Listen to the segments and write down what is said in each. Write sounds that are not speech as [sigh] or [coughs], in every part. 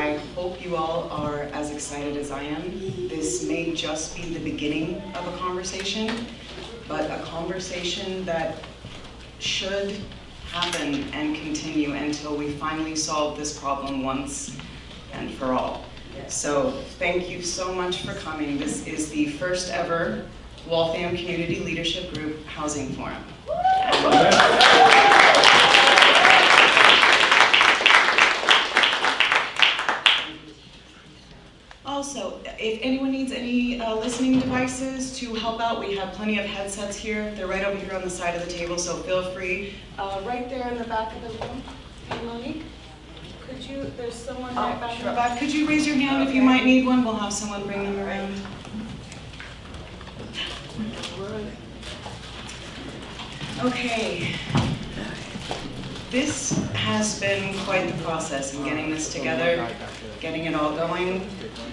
I hope you all are as excited as I am. This may just be the beginning of a conversation, but a conversation that should happen and continue until we finally solve this problem once and for all. So thank you so much for coming. This is the first ever Waltham Community Leadership Group Housing Forum. Also, if anyone needs any uh, listening devices to help out, we have plenty of headsets here. They're right over here on the side of the table, so feel free. Uh, right there in the back of the room, hey Monique, could you, there's someone right back in the back. Could you raise your hand if you might need one? We'll have someone bring them around. Okay. This has been quite the process in getting this together, getting it all going,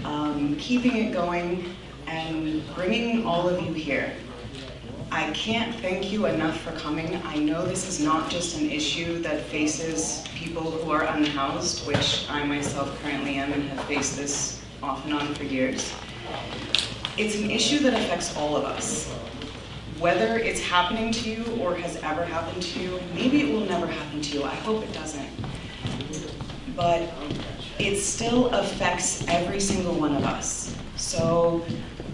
um, keeping it going, and bringing all of you here. I can't thank you enough for coming. I know this is not just an issue that faces people who are unhoused, which I myself currently am and have faced this off and on for years. It's an issue that affects all of us. Whether it's happening to you or has ever happened to you, maybe it will never happen to you, I hope it doesn't. But it still affects every single one of us. So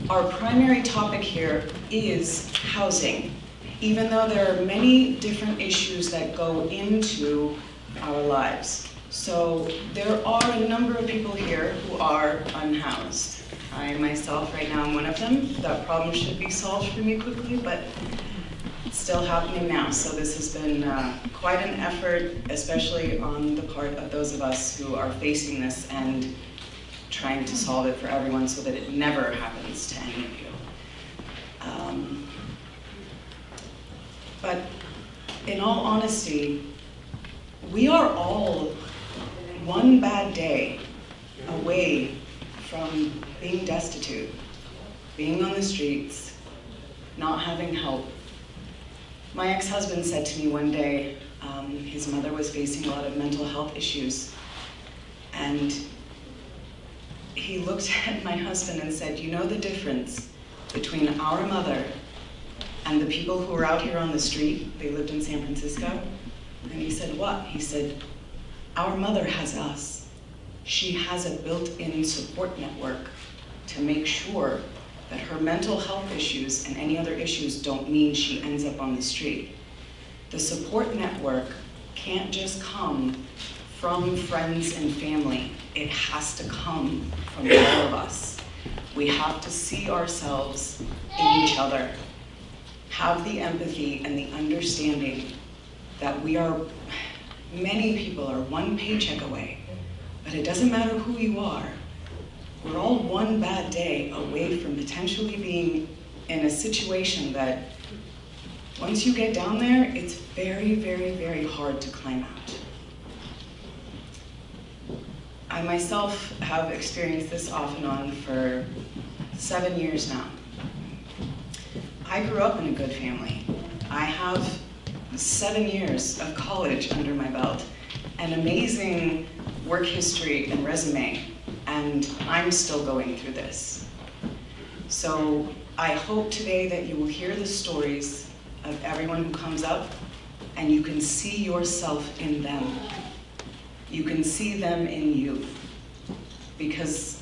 our primary topic here is housing, even though there are many different issues that go into our lives. So there are a number of people here who are unhoused. I myself right now am one of them. That problem should be solved for me quickly, but it's still happening now. So this has been uh, quite an effort, especially on the part of those of us who are facing this and trying to solve it for everyone so that it never happens to any of you. Um, but in all honesty, we are all one bad day away from being destitute, being on the streets, not having help. My ex-husband said to me one day, um, his mother was facing a lot of mental health issues. And he looked [laughs] at my husband and said, you know the difference between our mother and the people who are out here on the street, they lived in San Francisco, and he said, what? He said, our mother has us. She has a built-in support network to make sure that her mental health issues and any other issues don't mean she ends up on the street. The support network can't just come from friends and family. It has to come from all of us. We have to see ourselves in each other, have the empathy and the understanding that we are, many people are one paycheck away, but it doesn't matter who you are. We're all one bad day away from potentially being in a situation that once you get down there, it's very, very, very hard to climb out. I myself have experienced this off and on for seven years now. I grew up in a good family. I have seven years of college under my belt, an amazing work history and resume, and I'm still going through this. So I hope today that you will hear the stories of everyone who comes up and you can see yourself in them. You can see them in you. Because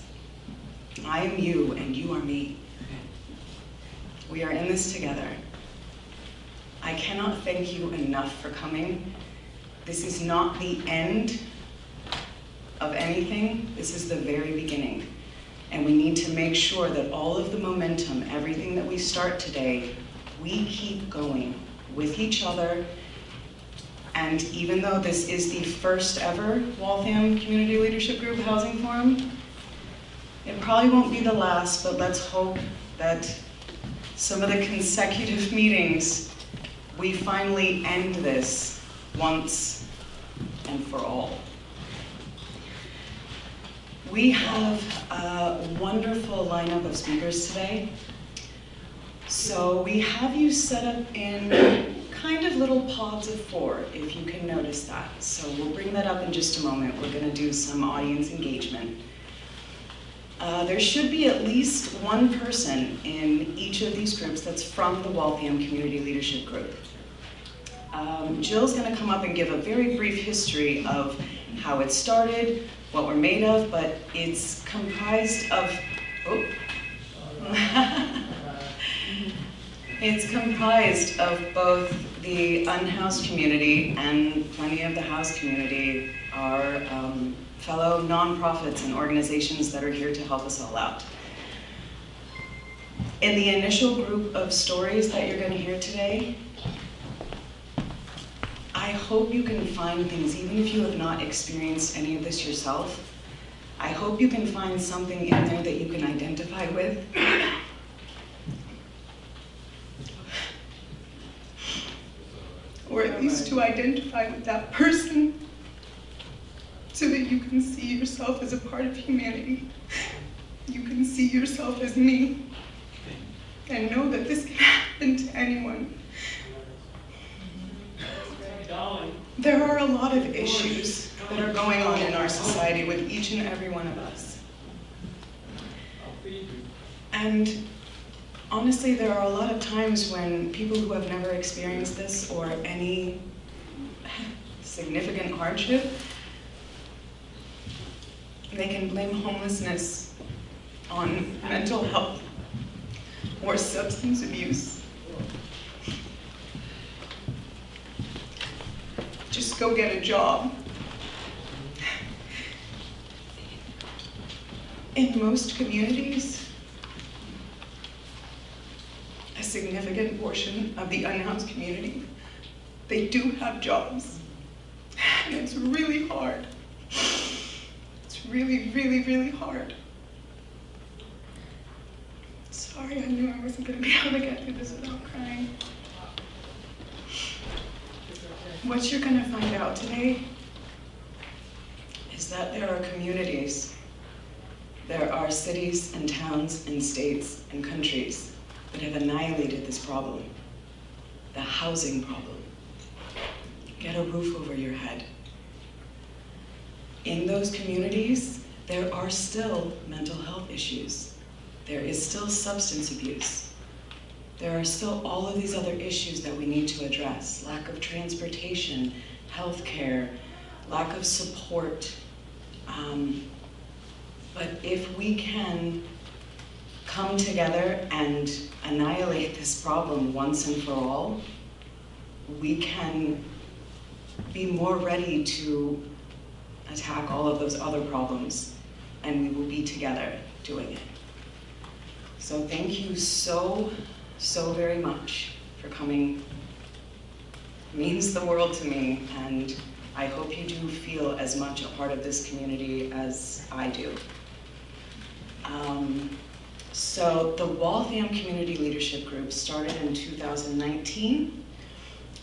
I am you and you are me. We are in this together. I cannot thank you enough for coming. This is not the end of anything. This is the very beginning. And we need to make sure that all of the momentum, everything that we start today, we keep going with each other. And even though this is the first ever Waltham Community Leadership Group Housing Forum, it probably won't be the last, but let's hope that some of the consecutive [laughs] meetings, we finally end this once and for all. We have a wonderful lineup of speakers today. So we have you set up in kind of little pods of four, if you can notice that. So we'll bring that up in just a moment. We're gonna do some audience engagement. Uh, there should be at least one person in each of these groups that's from the Waltham Community Leadership Group. Um, Jill's gonna come up and give a very brief history of how it started, what we're made of, but it's comprised of, oh. [laughs] It's comprised of both the unhoused community and plenty of the housed community are um, fellow nonprofits and organizations that are here to help us all out. In the initial group of stories that you're going to hear today, I hope you can find things, even if you have not experienced any of this yourself, I hope you can find something in there that you can identify with or at least to identify with that person so that you can see yourself as a part of humanity. You can see yourself as me and know that this can happen to anyone. There are a lot of issues that are going on in our society with each and every one of us. And honestly, there are a lot of times when people who have never experienced this or any significant hardship, they can blame homelessness on mental health or substance abuse. Just go get a job. In most communities, a significant portion of the unhoused community, they do have jobs. And it's really hard. It's really, really, really hard. Sorry, I knew I wasn't going to be [laughs] able to get through this without crying. What you're going to find out today is that there are communities, there are cities and towns and states and countries that have annihilated this problem, the housing problem. Get a roof over your head. In those communities, there are still mental health issues. There is still substance abuse. There are still all of these other issues that we need to address. Lack of transportation, health care, lack of support. Um, but if we can come together and annihilate this problem once and for all, we can be more ready to attack all of those other problems and we will be together doing it. So thank you so, so very much for coming. It means the world to me and I hope you do feel as much a part of this community as I do. Um, so the Waltham Community Leadership Group started in 2019.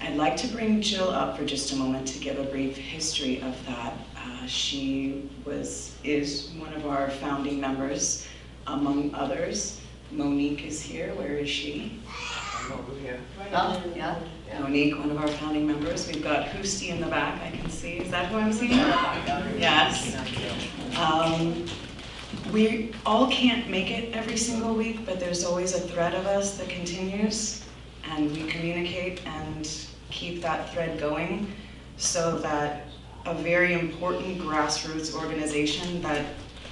I'd like to bring Jill up for just a moment to give a brief history of that. Uh, she was is one of our founding members, among others. Monique is here. Where is she? Oh, yeah. Monique, one of our founding members. We've got Hoosty in the back, I can see. Is that who I'm seeing? Yes. Um, we all can't make it every single week, but there's always a thread of us that continues, and we communicate and keep that thread going so that a very important grassroots organization that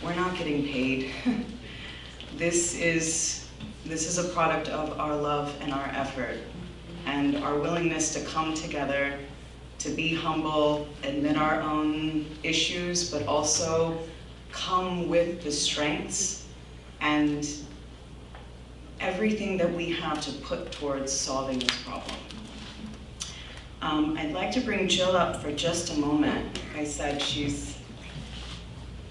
we're not getting paid. [laughs] this is this is a product of our love and our effort and our willingness to come together to be humble, admit our own issues, but also come with the strengths and everything that we have to put towards solving this problem. Um, I'd like to bring Jill up for just a moment. Like I said, she's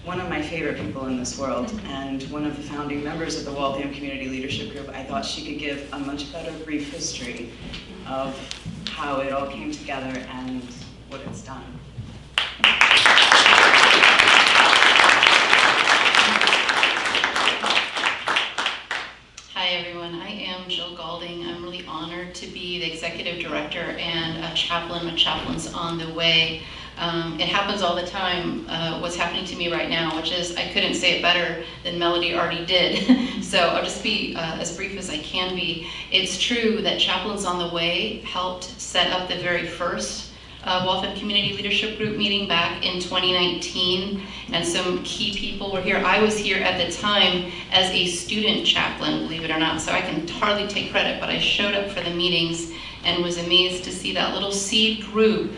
one of my favorite people in this world [laughs] and one of the founding members of the Waltham Community Leadership Group. I thought she could give a much better brief history of how it all came together and what it's done. Hi everyone, I am Jill Galding. I'm really honored to be the executive executive director and a chaplain, a chaplain's on the way. Um, it happens all the time, uh, what's happening to me right now, which is I couldn't say it better than Melody already did. [laughs] so I'll just be uh, as brief as I can be. It's true that Chaplains on the Way helped set up the very first uh, Waltham Community Leadership Group meeting back in 2019, and some key people were here. I was here at the time as a student chaplain, believe it or not, so I can hardly take credit, but I showed up for the meetings and was amazed to see that little seed group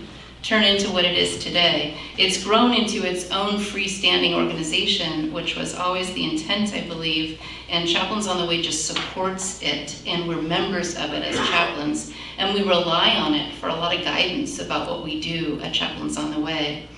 turn into what it is today. It's grown into its own freestanding organization, which was always the intent, I believe, and Chaplains on the Way just supports it, and we're members of it as chaplains, and we rely on it for a lot of guidance about what we do at Chaplains on the Way.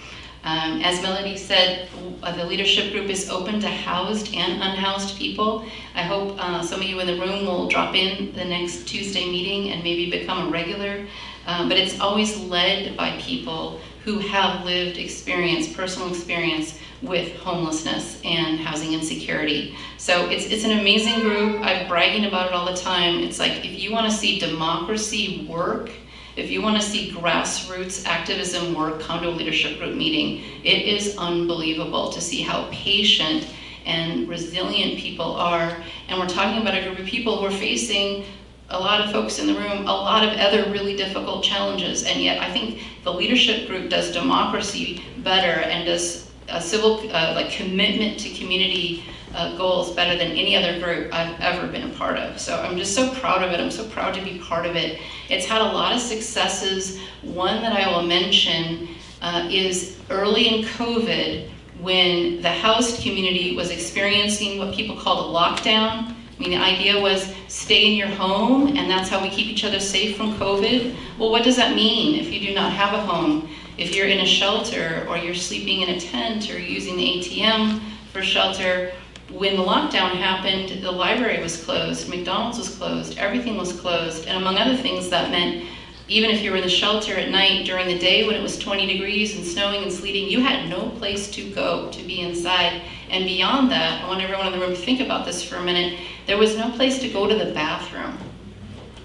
Um, as Melody said, uh, the leadership group is open to housed and unhoused people. I hope uh, some of you in the room will drop in the next Tuesday meeting and maybe become a regular. Um, but it's always led by people who have lived experience, personal experience with homelessness and housing insecurity. So it's, it's an amazing group. I'm bragging about it all the time. It's like if you want to see democracy work, if you want to see grassroots activism work, come to a leadership group meeting. It is unbelievable to see how patient and resilient people are. And we're talking about a group of people who are facing a lot of folks in the room, a lot of other really difficult challenges. And yet I think the leadership group does democracy better and does a civil uh, like commitment to community uh, goals better than any other group I've ever been a part of. So I'm just so proud of it. I'm so proud to be part of it. It's had a lot of successes. One that I will mention uh, is early in COVID when the housed community was experiencing what people called a lockdown. I mean, the idea was stay in your home and that's how we keep each other safe from COVID. Well, what does that mean if you do not have a home? If you're in a shelter or you're sleeping in a tent or using the ATM for shelter, when the lockdown happened, the library was closed, McDonald's was closed, everything was closed, and among other things that meant even if you were in the shelter at night during the day when it was 20 degrees and snowing and sleeting, you had no place to go to be inside. And beyond that, I want everyone in the room to think about this for a minute, there was no place to go to the bathroom.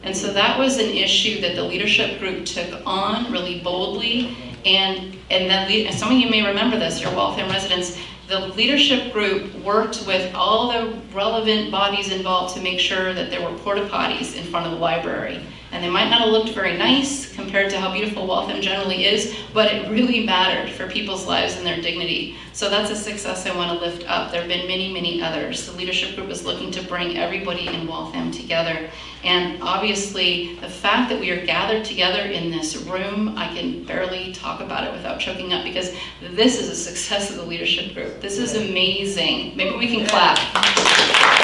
And so that was an issue that the leadership group took on really boldly. And, and then some of you may remember this, your Waltham residents, the leadership group worked with all the relevant bodies involved to make sure that there were porta potties in front of the library. And they might not have looked very nice compared to how beautiful Waltham generally is, but it really mattered for people's lives and their dignity. So that's a success I want to lift up. There have been many, many others. The leadership group is looking to bring everybody in Waltham together. And obviously, the fact that we are gathered together in this room, I can barely talk about it without choking up because this is a success of the leadership group. This is amazing. Maybe we can clap.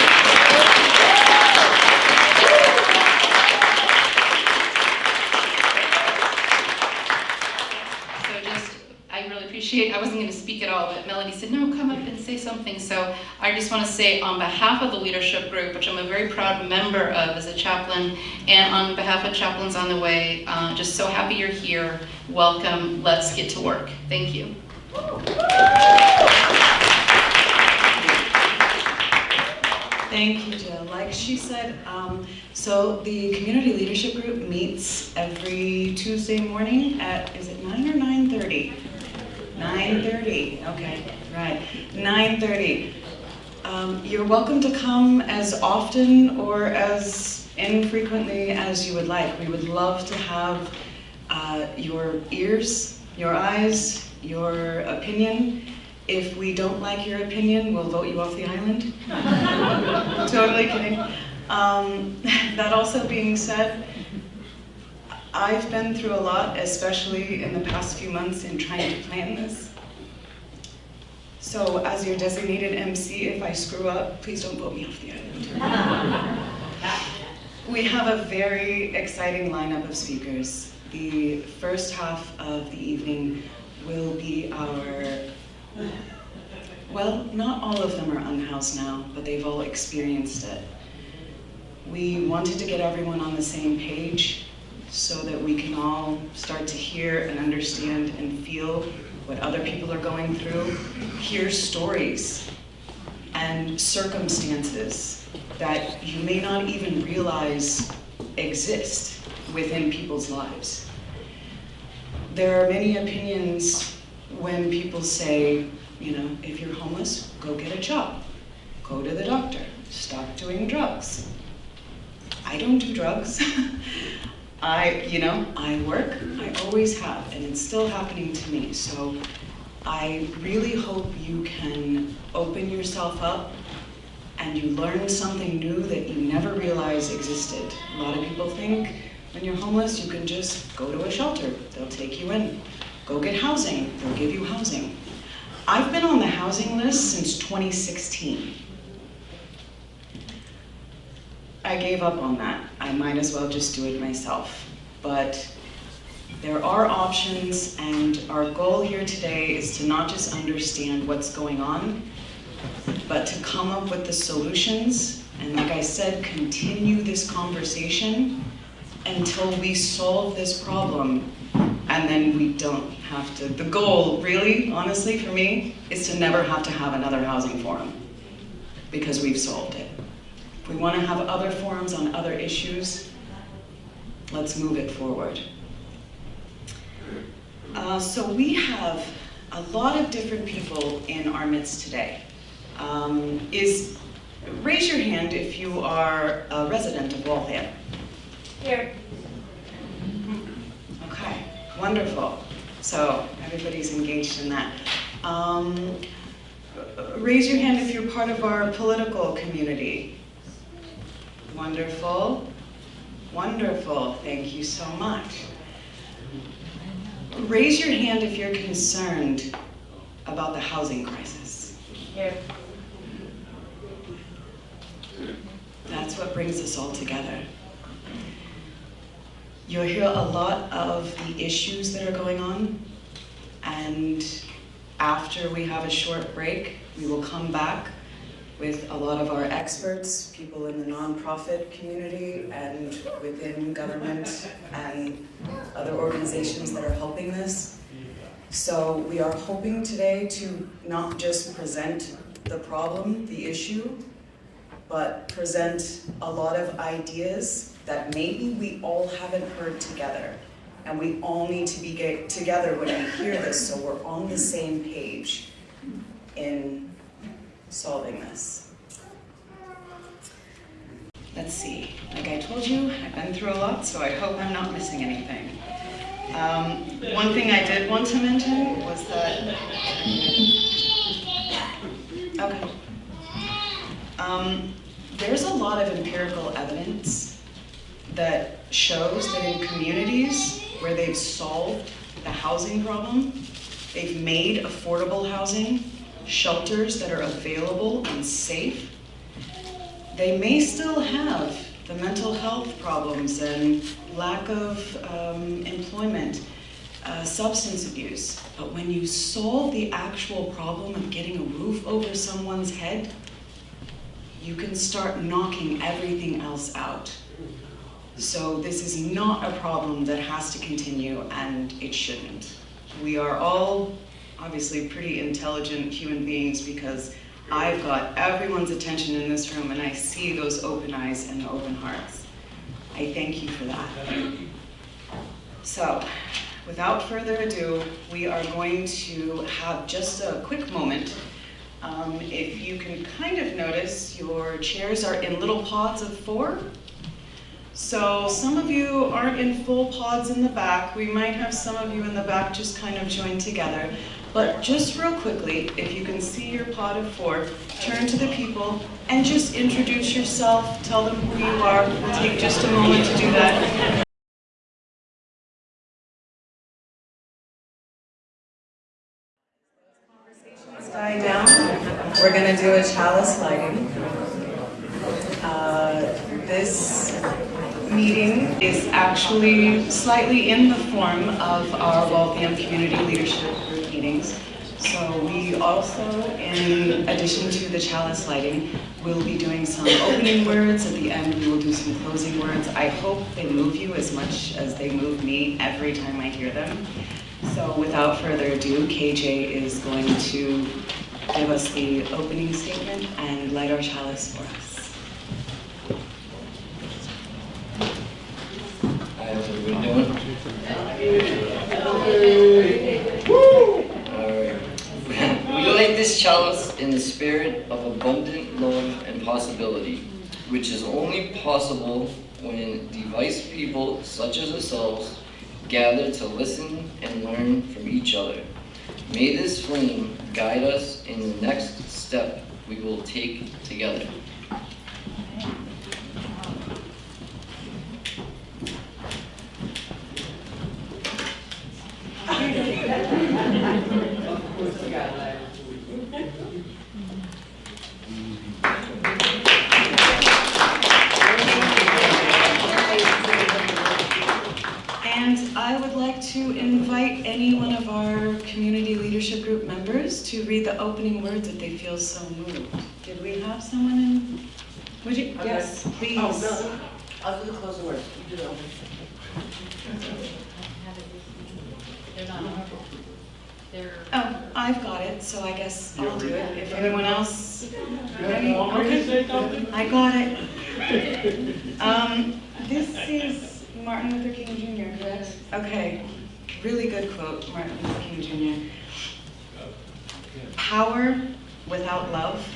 I wasn't going to speak at all, but Melody said, no, come up and say something. So I just want to say on behalf of the leadership group, which I'm a very proud member of as a chaplain, and on behalf of Chaplains on the Way, uh, just so happy you're here. Welcome. Let's get to work. Thank you. Thank you, Jill. Like she said, um, so the community leadership group meets every Tuesday morning at, is it 9 or 9.30? 9.30, okay, right, 9.30. Um, you're welcome to come as often or as infrequently as you would like. We would love to have uh, your ears, your eyes, your opinion. If we don't like your opinion, we'll vote you off the island. [laughs] totally kidding. Um, [laughs] that also being said, I've been through a lot, especially in the past few months in trying to plan this. So as your designated MC, if I screw up, please don't vote me off the island. [laughs] we have a very exciting lineup of speakers. The first half of the evening will be our, well, not all of them are unhoused now, but they've all experienced it. We wanted to get everyone on the same page so that we can all start to hear and understand and feel what other people are going through, hear stories and circumstances that you may not even realize exist. within people's lives. There are many opinions when people say, you know, if you're homeless, go get a job, go to the doctor, stop doing drugs. I don't do drugs. [laughs] I, you know, I work, I always have, and it's still happening to me. So I really hope you can open yourself up and you learn something new that you never realized existed. A lot of people think when you're homeless, you can just go to a shelter, they'll take you in. Go get housing, they'll give you housing. I've been on the housing list since 2016. I gave up on that. I might as well just do it myself. But there are options, and our goal here today is to not just understand what's going on, but to come up with the solutions, and like I said, continue this conversation until we solve this problem, and then we don't have to, the goal, really, honestly, for me, is to never have to have another housing forum, because we've solved it. We want to have other forums on other issues, let's move it forward. Uh, so we have a lot of different people in our midst today. Um, is raise your hand if you are a resident of Waltham. Here. Okay, wonderful. So everybody's engaged in that. Um, raise your hand if you're part of our political community. Wonderful. Wonderful. Thank you so much. Raise your hand if you're concerned about the housing crisis. Here. That's what brings us all together. You'll hear a lot of the issues that are going on, and after we have a short break, we will come back with a lot of our experts, people in the nonprofit community and within government and other organizations that are helping this. So we are hoping today to not just present the problem, the issue, but present a lot of ideas that maybe we all haven't heard together. And we all need to be get together when we hear this so we're on the same page in solving this. Let's see, like I told you, I've been through a lot, so I hope I'm not missing anything. Um, one thing I did want to mention was that, okay. Um, there's a lot of empirical evidence that shows that in communities where they've solved the housing problem, they've made affordable housing, shelters that are available and safe, they may still have the mental health problems and lack of um, employment, uh, substance abuse. But when you solve the actual problem of getting a roof over someone's head, you can start knocking everything else out. So this is not a problem that has to continue and it shouldn't. We are all obviously pretty intelligent human beings because I've got everyone's attention in this room and I see those open eyes and the open hearts. I thank you for that. So, without further ado, we are going to have just a quick moment. Um, if you can kind of notice, your chairs are in little pods of four. So some of you aren't in full pods in the back. We might have some of you in the back just kind of joined together. But just real quickly, if you can see your pot of four, turn to the people and just introduce yourself, tell them who you are. We'll take just a moment to do that. Die down. We're gonna do a chalice lighting. Uh, this meeting is actually slightly in the form of our Waltham Community Leadership meetings. So we also, in addition to the chalice lighting, will be doing some opening words. At the end, we will do some closing words. I hope they move you as much as they move me every time I hear them. So without further ado, KJ is going to give us the opening statement and light our chalice for us. I Alright. This chalice in the spirit of abundant love and possibility, which is only possible when device people such as ourselves gather to listen and learn from each other. May this flame guide us in the next step we will take together. [laughs] And I would like to invite any one of our community leadership group members to read the opening words if they feel so moved. Did we have someone in? Would you, Okay. yes, please. Oh, no, I'll do the closing words. You do the opening. They're not, they're. Oh, I've got it, so I guess I'll do it. If anyone else. You want me to say something? I got it. Um, this is Martin Luther King Jr., correct? Okay, really good quote, Martin Luther King Jr. Power without love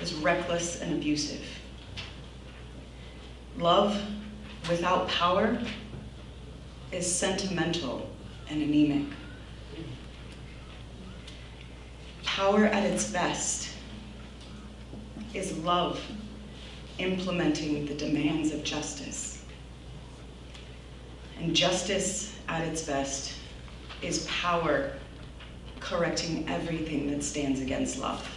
is reckless and abusive. Love without power is sentimental and anemic. Power at its best is love implementing the demands of justice. And justice at its best is power correcting everything that stands against love.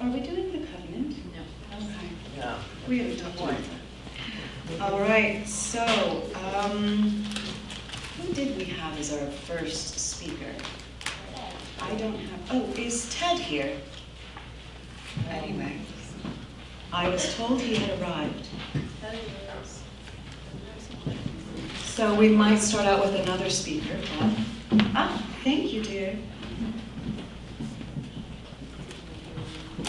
Are we doing the covenant? No. Okay. No. We haven't talked about that. All right, so, um, who did we have as our first speaker? I don't have, oh, is Ted here? Anyway, I was told he had arrived. So we might start out with another speaker, but, ah, thank you, dear. All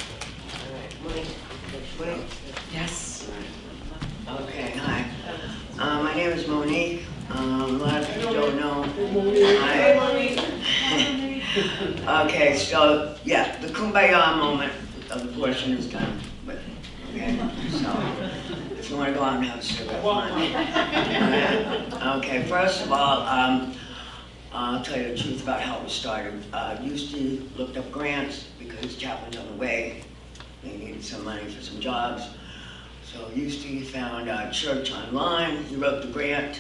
right, Monique. Monique. Yes. Okay, hi. Uh, my name is Monique. Um, a lot of people don't know. Hi. [laughs] Okay, so, yeah, the kumbaya moment of the portion is done with. Okay, so, if you wanna go out and have a cigarette. Okay, first of all, um, I'll tell you the truth about how it started. Uh, used to looked up grants because Chaplains on the Way. They needed some money for some jobs. So Eustie found a church online, he wrote the grant,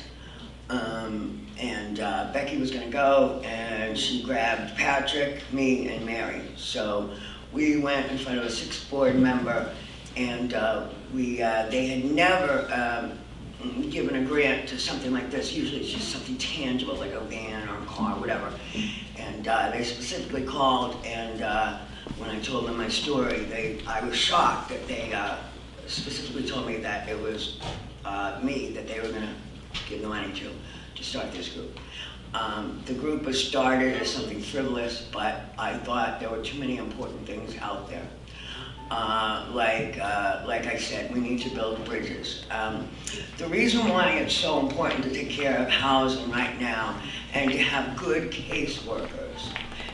um, and uh, Becky was gonna go, and she grabbed Patrick, me, and Mary. So we went in front of a sixth board member, and uh, we, uh, they had never um, given a grant to something like this. Usually it's just something tangible, like a van or a car, whatever. And uh, they specifically called, and uh, when I told them my story, they, I was shocked that they uh, specifically told me that it was me that they were gonna give the money to, to start this group. Um, The group was started as something frivolous, but I thought there were too many important things out there. Uh, Like, uh, like I said, we need to build bridges. Um, The reason why it's so important to take care of housing right now and to have good caseworkers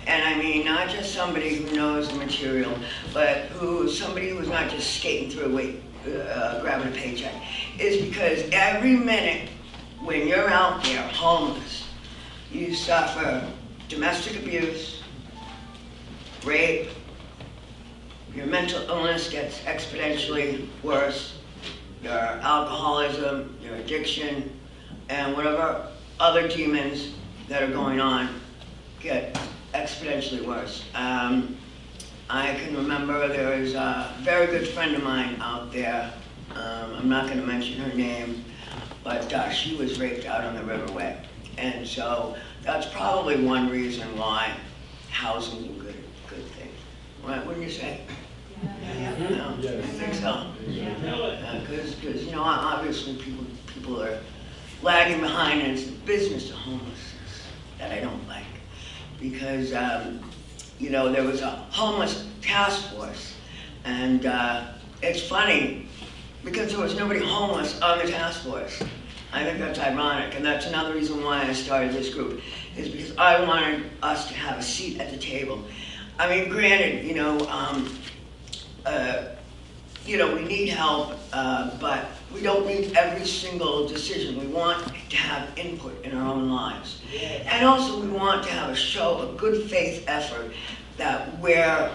and I mean, not just somebody who knows the material, but who, somebody who's not just skating through, uh, grabbing a paycheck, is because every minute when you're out there homeless, you suffer domestic abuse, rape, your mental illness gets exponentially worse, your alcoholism, your addiction, and whatever other demons that are going on get exponentially worse. Um, I can remember there was a very good friend of mine out there. Um, I'm not going to mention her name, but uh, she was raped out on the Riverway. And so that's probably one reason why housing is a good, good thing. What wouldn't you say? Yeah. No, I think so. Because, because, you know, obviously people, people are lagging behind, and it's the business of homelessness that I don't like. Because, um, you know, there was a homeless task force, and uh, it's funny, because there was nobody homeless on the task force. I think that's ironic, and that's another reason why I started this group, is because I wanted us to have a seat at the table. I mean, granted, you know, um, uh, you know, we need help, uh, but we don't need every single decision. We want to have input in our own lives. And also, we want to have a show, a good faith effort that we're,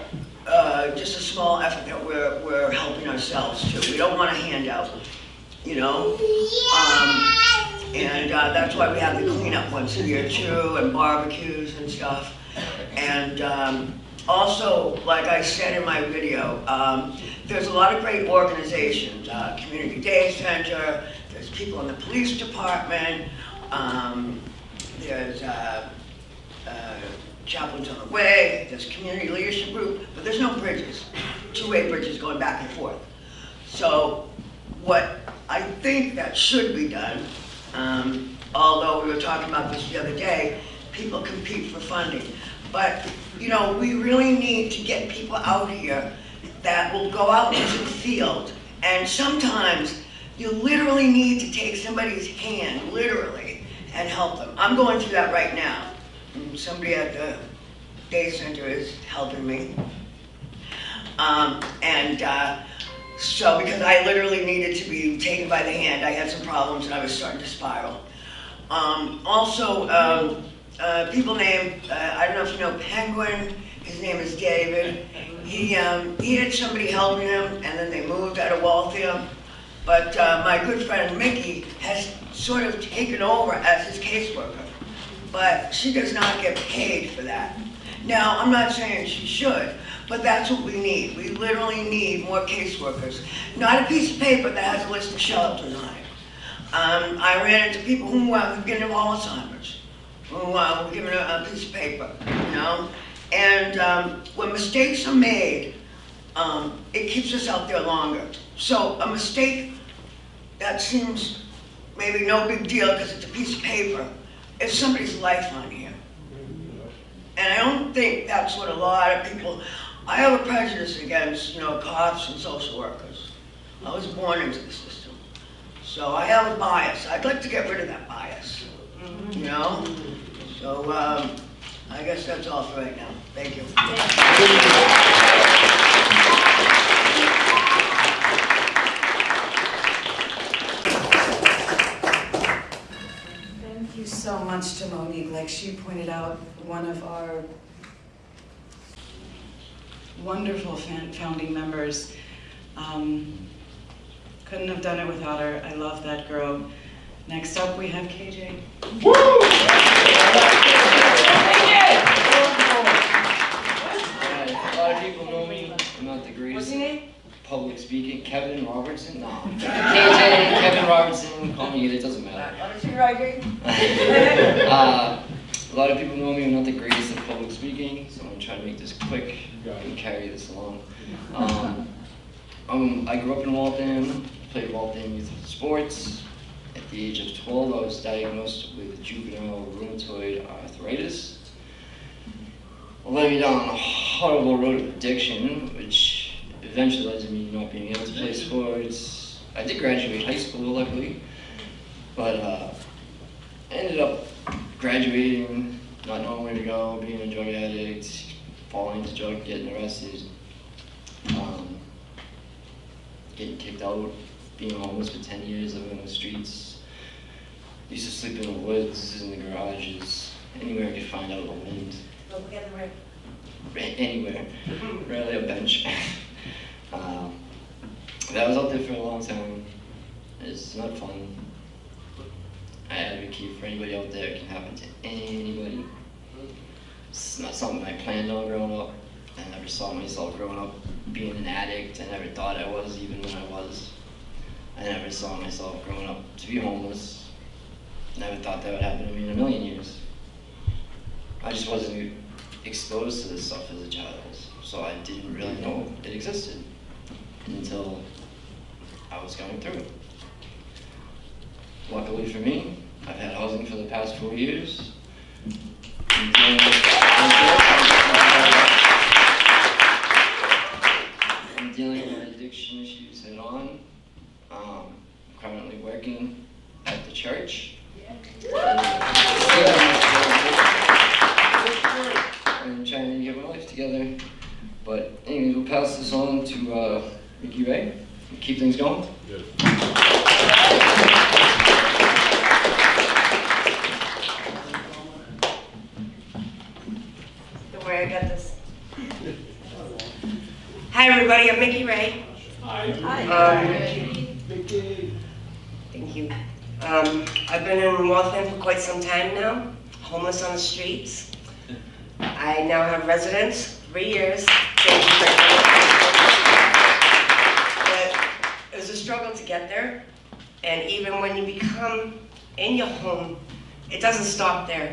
uh, just a small effort that we're, we're helping ourselves to. We don't want a handout, you know? Um, and uh, that's why we have the cleanup once a year too, and barbecues and stuff. And um, also, like I said in my video, um, there's a lot of great organizations, uh, Community Day Center, there's people in the police department, um, there's uh, uh, Chaplains on the Way, there's Community Leadership Group, but there's no bridges, two-way bridges going back and forth. So what I think that should be done, um, although we were talking about this the other day, people compete for funding. But, you know, we really need to get people out here that will go out into the field. And sometimes you literally need to take somebody's hand, literally, and help them. I'm going through that right now. Somebody at the day center is helping me. Um, and, uh, so, because I literally needed to be taken by the hand, I had some problems and I was starting to spiral. Um, also, uh, people named, uh, I don't know if you know Penguin, his name is David. He, um, he had somebody helping him and then they moved out of Waltham. But uh, my good friend Mickey has sort of taken over as his caseworker. But she does not get paid for that. Now, I'm not saying she should, but that's what we need. We literally need more caseworkers. Not a piece of paper that has a list of shelters on it. Um, I ran into people who uh, were getting Alzheimer's, who uh, were given a, a piece of paper, you know? And um, when mistakes are made, um, it keeps us out there longer. So a mistake that seems maybe no big deal because it's a piece of paper, it's somebody's life on here. And I don't think that's what a lot of people, I have a prejudice against, you know, cops and social workers. I was born into the system. So I have a bias. I'd like to get rid of that bias, you know? So um, I guess that's all for right now. Thank you. So much to Monique. Like she pointed out, one of our wonderful founding members. Um, Couldn't have done it without her. I love that girl. Next up, we have KJ. Alright, public speaking. Kevin Robertson? No. [laughs] KJ, Kevin Robertson, call me, it doesn't matter. [laughs] Uh, A lot of people know me, I'm not the greatest at public speaking, so I'm gonna try to make this quick and carry this along. Um, um, I grew up in Waltham, played Waltham youth sports. At the age of 12, I was diagnosed with juvenile rheumatoid arthritis. led me down a horrible road of addiction, which eventually led to me not being able to play sports. I did graduate high school, luckily, but uh, ended up graduating, not knowing where to go, being a drug addict, falling into drug, getting arrested, um, getting kicked out, being homeless for 10 years, living on the streets. Used to sleep in the woods, in the garages, anywhere I could find out the wind anywhere, [laughs] rarely a bench. [laughs] um, that was out there for a long time. It's not fun. I advocate for anybody out there. It can happen to anybody. It's not something I planned on growing up. I never saw myself growing up being an addict. I never thought I was, even when I was. I never saw myself growing up to be homeless. Never thought that would happen to me in a million years. I just wasn't exposed to this stuff as a child, so I didn't really know it existed until I was going through it. Luckily for me, I've had housing for the past four years. I'm dealing with- I'm addiction issues head on. Um, currently working at the church. I'm trying to get my life together. But anyway, we'll pass this on to uh, Mickey Ray. Keep things going. Don't worry, I got this. Hi, everybody, I'm Mickey Ray. Hi. Um, Vicky. Thank you. Um, I've been in Waltham for quite some time now, homeless on the streets. I now have residence, three years. Thank you very much. But it was a struggle to get there, and even when you become in your home, it doesn't stop there.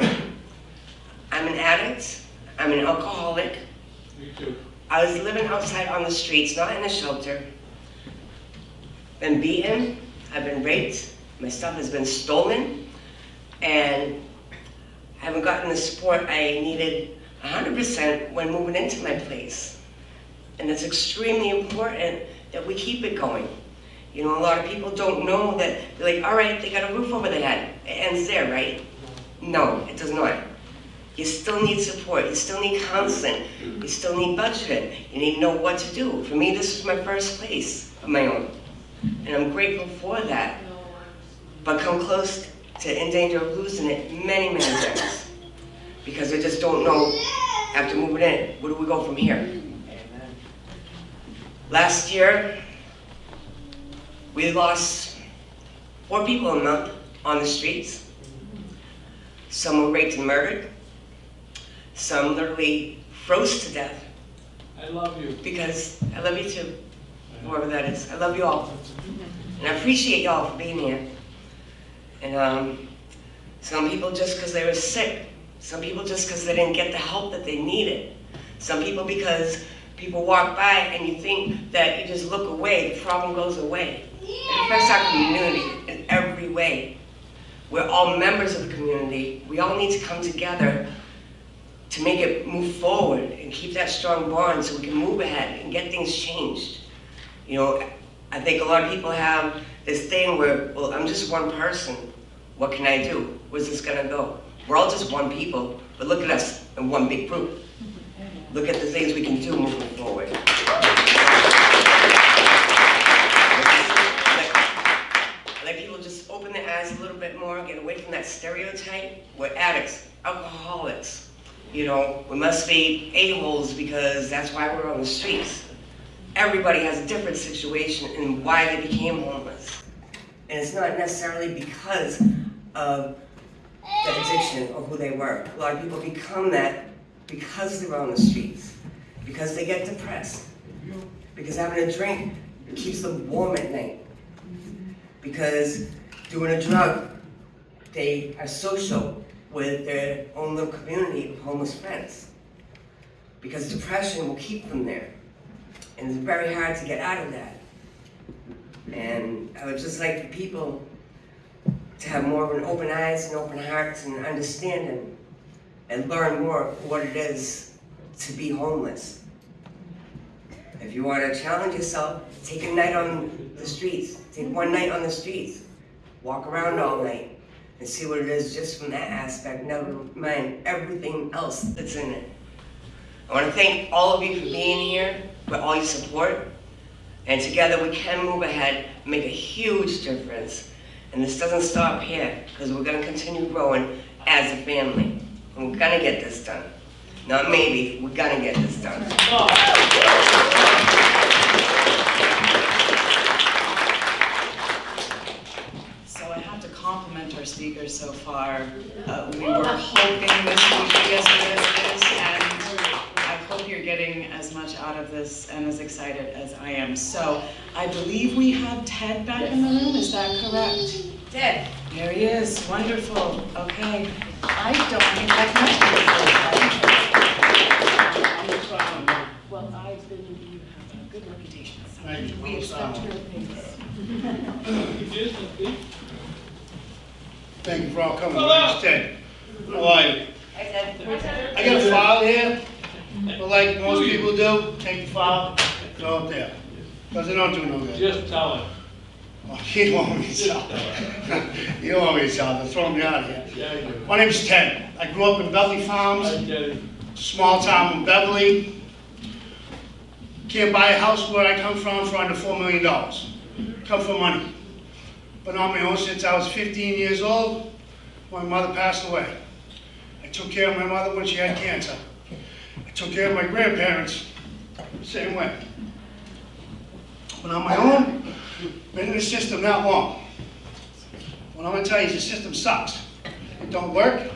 I'm an addict, I'm an alcoholic, Me too. I was living outside on the streets, not in a shelter. Been beaten, I've been raped, my stuff has been stolen, and I haven't gotten the support I needed 100% when moving into my place. And it's extremely important that we keep it going. You know, a lot of people don't know that, they're like, all right, they got a roof over their head. It ends there, right? No, it does not. You still need support, you still need counseling, you still need budgeting, you need to know what to do. For me, this was my first place of my own, and I'm grateful for that. But come close to in danger of losing it many, many times. Because I just don't know, after moving in, where do we go from here? Last year, we lost four people a month on the streets. Some were raped and murdered. Some literally froze to death I love you. because I love you too, whoever that is. I love you all. And I appreciate y'all for being here. And um, some people just because they were sick. Some people just because they didn't get the help that they needed. Some people because people walk by and you think that you just look away, the problem goes away. It affects our community in every way. We're all members of the community. We all need to come together to make it move forward and keep that strong bond so we can move ahead and get things changed. You know, I think a lot of people have this thing where, well, I'm just one person. What can I do? Where's this gonna go? We're all just one people, but look at us in one big group. Look at the things we can do moving forward. Like- Like people just open their eyes a little bit more, get away from that stereotype. We're addicts, alcoholics. You know, we must be a-holes because that's why we're on the streets. Everybody has a different situation and why they became homeless. And it's not necessarily because of the addiction or who they were. A lot of people become that because they're on the streets, because they get depressed, because having a drink keeps them warm at night, because doing a drug, they are social with their own little community of homeless friends. Because depression will keep them there. And it's very hard to get out of that. And I would just like for people to have more of an open eyes and open hearts and understanding and learn more what it is to be homeless. If you want to challenge yourself, take a night on the streets. Take one night on the streets. Walk around all night and see what it is just from that aspect, never mind everything else that's in it. I want to thank all of you for being here, for all your support. And together we can move ahead, make a huge difference. And this doesn't stop here, because we're going to continue growing as a family. And we're going to get this done. Not maybe, we're going to get this done. So far. Uh, We were hoping this would be as good as it is, and I hope you're getting as much out of this and as excited as I am. So I believe we have Ted back in the room, is that correct? Ted, There he is, wonderful, okay. I don't think I've met you before. Well, I believe you have a good reputation, so Thank you. we expect your things. [laughs] You did, Vicky? Thank you for all coming. My name's Ted. How are you? I got a file here, but like most people do, take the file, throw it there. Because it don't do no good. Just tell him. Oh, You don't want me to tell. You [laughs] don't want me to tell, they're throwing me out of here. Yeah. My name's Ted. I grew up in Beverly Farms. I get it. small town in Beverly. Can't buy a house where I come from for under four million dollars. Come for money. Been on my own since I was fifteen years old, my mother passed away. I took care of my mother when she had cancer. I took care of my grandparents, same way. Been on my own, been in the system that long. What I'm gonna tell you is the system sucks. It don't work.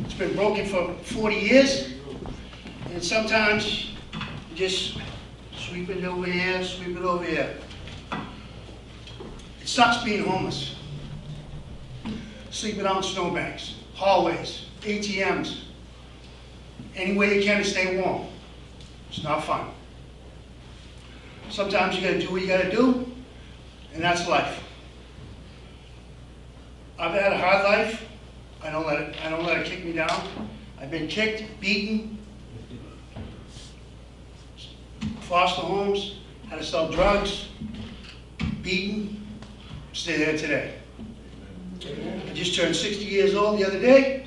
It's been broken for forty years. And sometimes you just sweep it over here, sweep it over here. Sucks being homeless. Sleeping in snowbanks, hallways, ATMs, any way you can to stay warm. It's not fun. Sometimes you gotta do what you gotta do, and that's life. I've had a hard life. I don't let it, I don't let it kick me down. I've been kicked, beaten, foster homes, had to sell drugs, beaten, stay there today. I just turned 60 years old the other day.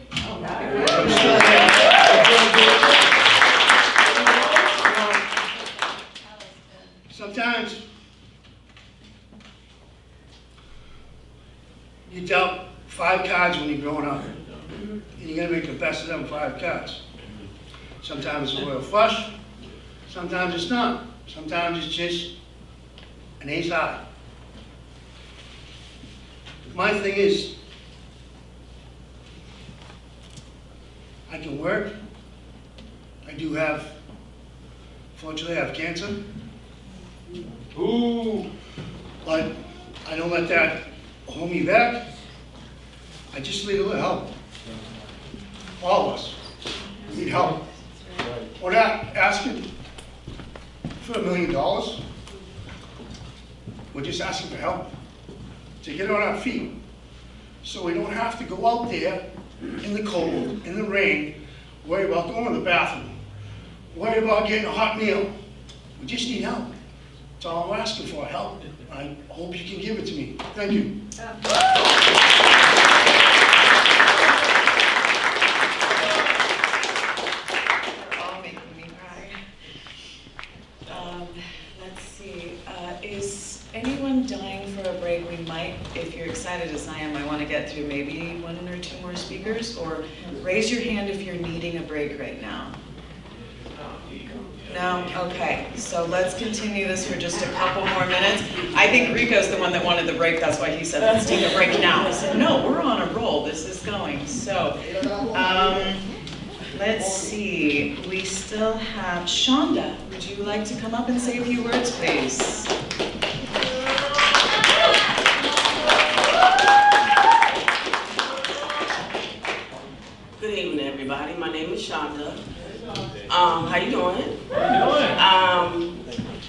Sometimes you dealt five cards when you're growing up, And you're going to make the best of them five cards. Sometimes it's a royal flush, sometimes it's not. Sometimes it's just an ace high. My thing is, I can work. I do have, fortunately, I have cancer, Ooh, but I don't let that hold me back. I just need a little help. All of us need help. We're not asking for a million dollars. We're just asking for help to get on our feet. So we don't have to go out there in the cold, in the rain, worry about going to the bathroom, worry about getting a hot meal. We just need help. That's all I'm asking for, help. I hope you can give it to me. Thank you. You're all making me cry. Um, let's see, uh, is anyone dying for a break? We might, if you're excited as I am, I want to get through maybe one or two more speakers, or raise your hand if you're needing a break right now. No? Okay, so let's continue this for just a couple more minutes. I think Rico's the one that wanted the break, that's why he said, let's take a break now. I said, no, we're on a roll, this is going. So, um, let's see, we still have, Shonda, would you like to come up and say a few words, please? Shonda. Um, how you doing? how you doing? Um,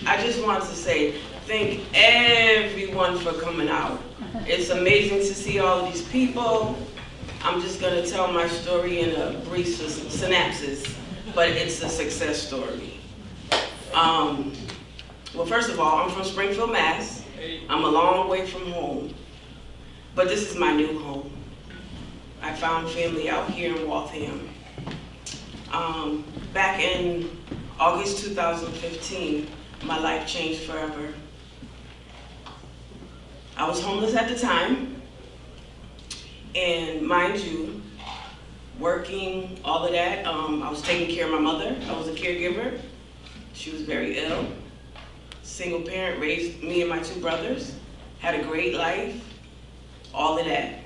I just wanted to say thank everyone for coming out. It's amazing to see all of these people. I'm just gonna tell my story in a brief synopsis, but it's a success story. Um, well, first of all, I'm from Springfield, Mass. I'm a long way from home, but this is my new home. I found family out here in Waltham. Um, back in August 2015, my life changed forever. I was homeless at the time, and mind you, working, all of that, um, I was taking care of my mother. I was a caregiver. She was very ill. Single parent, raised me and my two brothers, had a great life, all of that.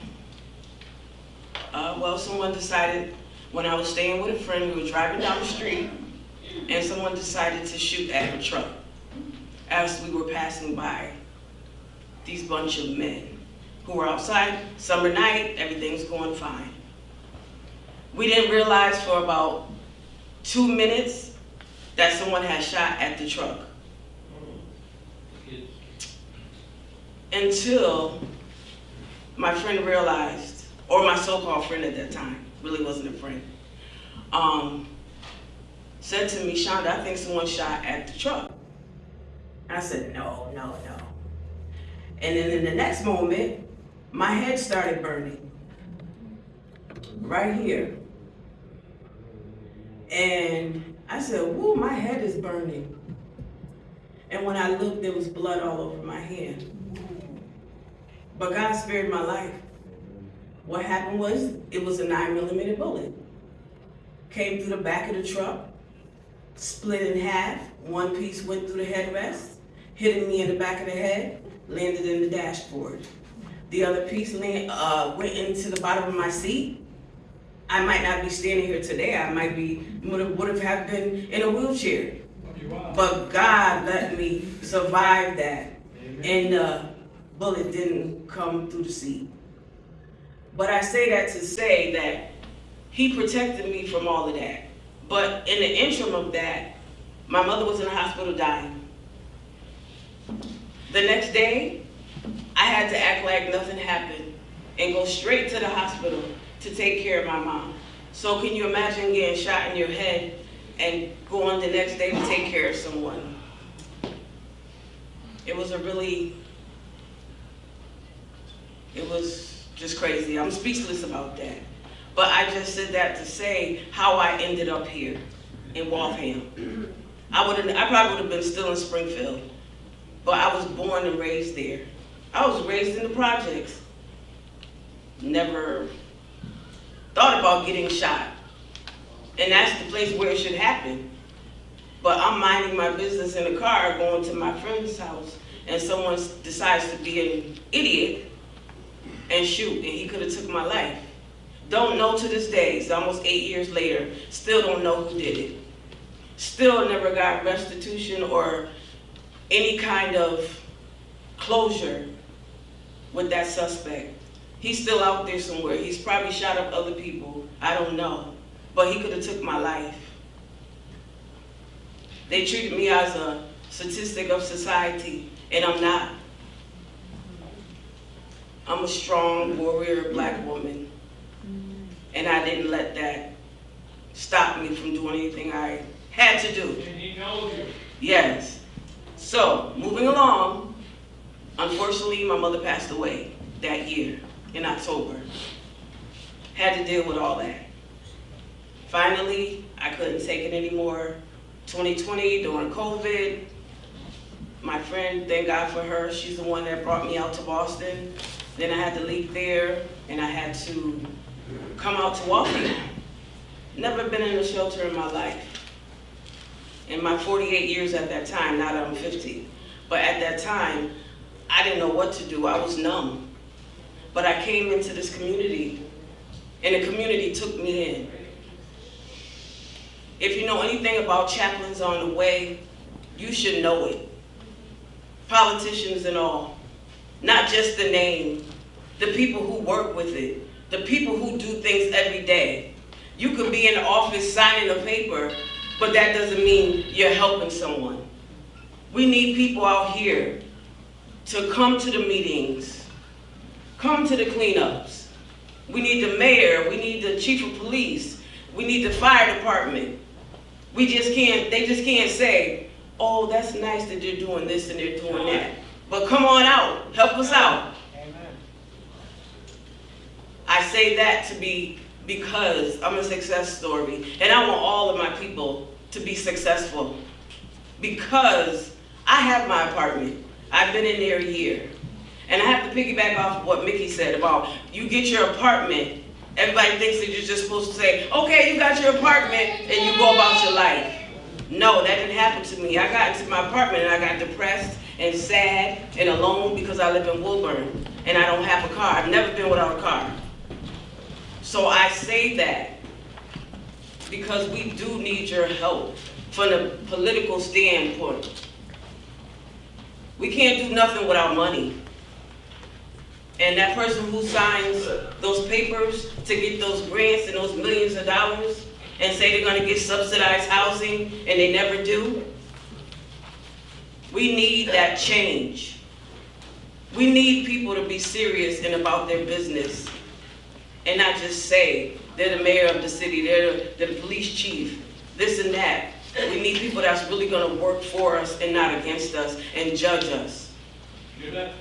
Uh, well, someone decided, when I was staying with a friend, we were driving down the street, and someone decided to shoot at her truck as we were passing by these bunch of men who were outside, summer night, everything's going fine. We didn't realize for about two minutes that someone had shot at the truck. Until my friend realized or my so-called friend at that time, really wasn't a friend, um, said to me, Shonda, I think someone shot at the truck. I said, no, no, no. And then in the next moment, my head started burning. Right here. And I said, whoa, my head is burning. And when I looked, there was blood all over my hand. But God spared my life. What happened was, it was a nine millimeter bullet. Came through the back of the truck, split in half. One piece went through the headrest, hitting me in the back of the head, landed in the dashboard. The other piece land, uh, went into the bottom of my seat. I might not be standing here today. I might be would have, would have have been in a wheelchair. But God let me survive that, and the bullet didn't come through the seat. But I say that to say that He protected me from all of that. But in the interim of that, my mother was in the hospital dying. The next day, I had to act like nothing happened and go straight to the hospital to take care of my mom. So can you imagine getting shot in your head and going the next day to take care of someone? It was a really, it was just crazy. I'm speechless about that. But I just said that to say how I ended up here in Waltham. I would I probably would have been still in Springfield, but I was born and raised there. I was raised in the projects. Never thought about getting shot. And that's the place where it should happen. But I'm minding my business in the car going to my friend's house and someone decides to be an idiot and shoot and he could have took my life. Don't know to this day, it's almost eight years later, still don't know who did it. Still never got restitution or any kind of closure with that suspect. He's still out there somewhere. He's probably shot up other people. I don't know. But he could have took my life. They treated me as a statistic of society, and I'm not. I'm a strong warrior black woman. And I didn't let that stop me from doing anything I had to do. And he knows you. Yes. So, moving along, unfortunately, my mother passed away that year in October. Had to deal with all that. Finally, I couldn't take it anymore. 2020, during COVID, my friend, thank God for her, she's the one that brought me out to Boston. Then I had to leave there, and I had to come out to Waltham. Never been in a shelter in my life in my 48 years at that time, now that I'm 50. But at that time, I didn't know what to do. I was numb. But I came into this community, and the community took me in. If you know anything about Chaplains on the Way, you should know it. Politicians and all, not just the name, the people who work with it, the people who do things every day. You could be in the office signing a paper, but that doesn't mean you're helping someone. We need people out here to come to the meetings, come to the cleanups. We need the mayor, we need the chief of police, we need the fire department. We just can't, they just can't say, oh, that's nice that they're doing this and they're doing that. But come on out, help us out. Amen. I say that to be because I'm a success story and I want all of my people to be successful because I have my apartment. I've been in there a year. And I have to piggyback off what Mickey said about you get your apartment, everybody thinks that you're just supposed to say, okay, you got your apartment and you go about your life. No, that didn't happen to me. I got into my apartment and I got depressed and sad and alone because I live in Woburn and I don't have a car. I've never been without a car. So I say that because we do need your help from a political standpoint. We can't do nothing without money. And that person who signs those papers to get those grants and those millions of dollars and say they're gonna get subsidized housing and they never do, we need that change. We need people to be serious and about their business. and not just say, they're the mayor of the city, they're, the- the police chief, this and that. We need people that's really gonna work for us and not against us and judge us.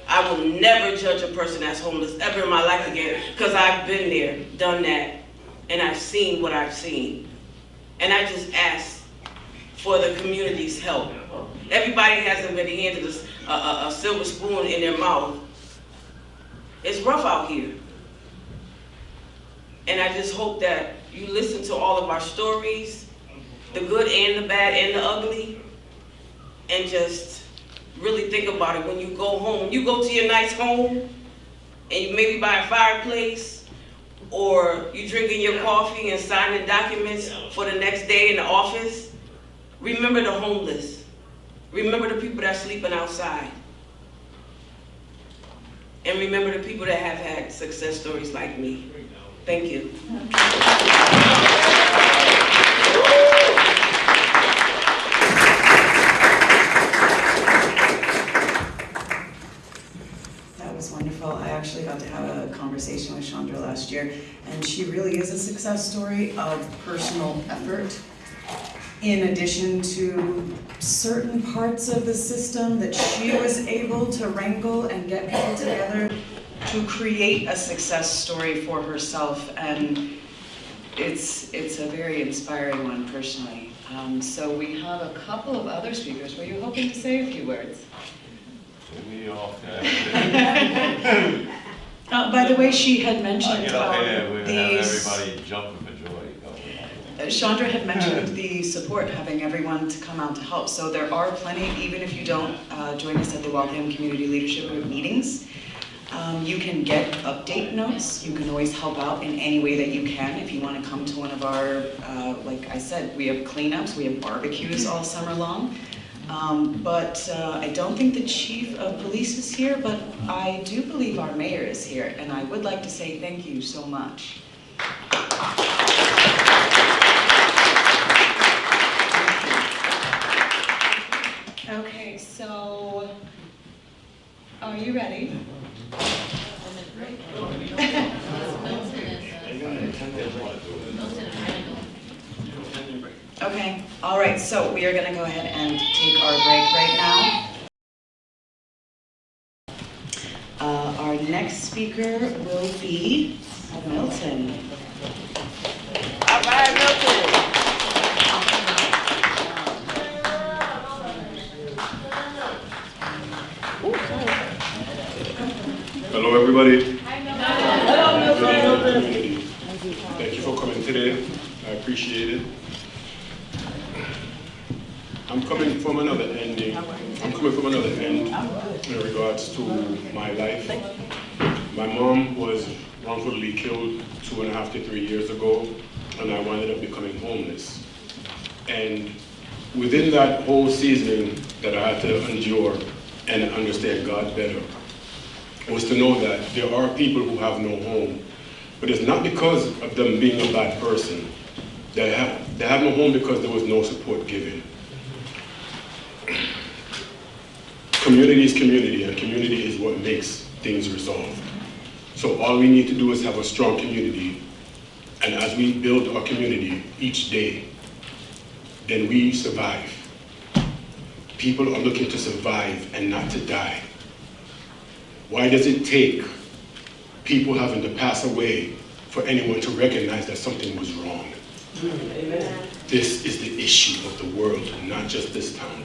I will never judge a person that's homeless ever in my life again, because I've been there, done that, and I've seen what I've seen. And I just ask for the community's help. Everybody hasn't been handed a, s- a- a- silver spoon in their mouth. It's rough out here. And I just hope that you listen to all of our stories, the good and the bad and the ugly, and just really think about it when you go home. You go to your nice home, and you maybe by a fireplace, or you drinking your coffee and signing documents for the next day in the office. Remember the homeless. Remember the people that are sleeping outside. And remember the people that have had success stories like me. Thank you. That was wonderful. I actually got to have a conversation with Chandra last year, and she really is a success story of personal effort. In addition to certain parts of the system that she was able to wrangle and get people together to create a success story for herself, and it's, it's a very inspiring one personally. Um, so we have a couple of other speakers. Were you hoping to say a few words? We all can. [laughs] Uh, by the way, she had mentioned get up um, here, we have these. everybody jumping uh, Chandra had mentioned the support, having everyone to come out to help. So there are plenty, even if you don't uh, join us at the Waltham Community Leadership Group meetings. Um, You can get update notes. You can always help out in any way that you can. If you want to come to one of our, uh, like I said, we have cleanups, we have barbecues all summer long. Um, But uh, I don't think the chief of police is here, but I do believe our mayor is here. And I would like to say thank you so much. Okay, so, are you ready? Okay, all right, so we are gonna go ahead and take our break right now. Uh, our next speaker will be Milton. All right, Milton. Hello, everybody. Thank you for coming today. I appreciate it. I'm coming from another ending. I'm coming from another end in regards to my life. My mom was wrongfully killed two and a half to three years ago, and I wound up becoming homeless. And within that whole season that I had to endure and understand God better, was to know that there are people who have no home. But it's not because of them being a bad person. They have, they have no home because there was no support given. Community is community, and community is what makes things resolved. So all we need to do is have a strong community, and as we build our community each day, then we survive. People are looking to survive and not to die. Why does it take people having to pass away for anyone to recognize that something was wrong? This is the issue of the world, not just this town.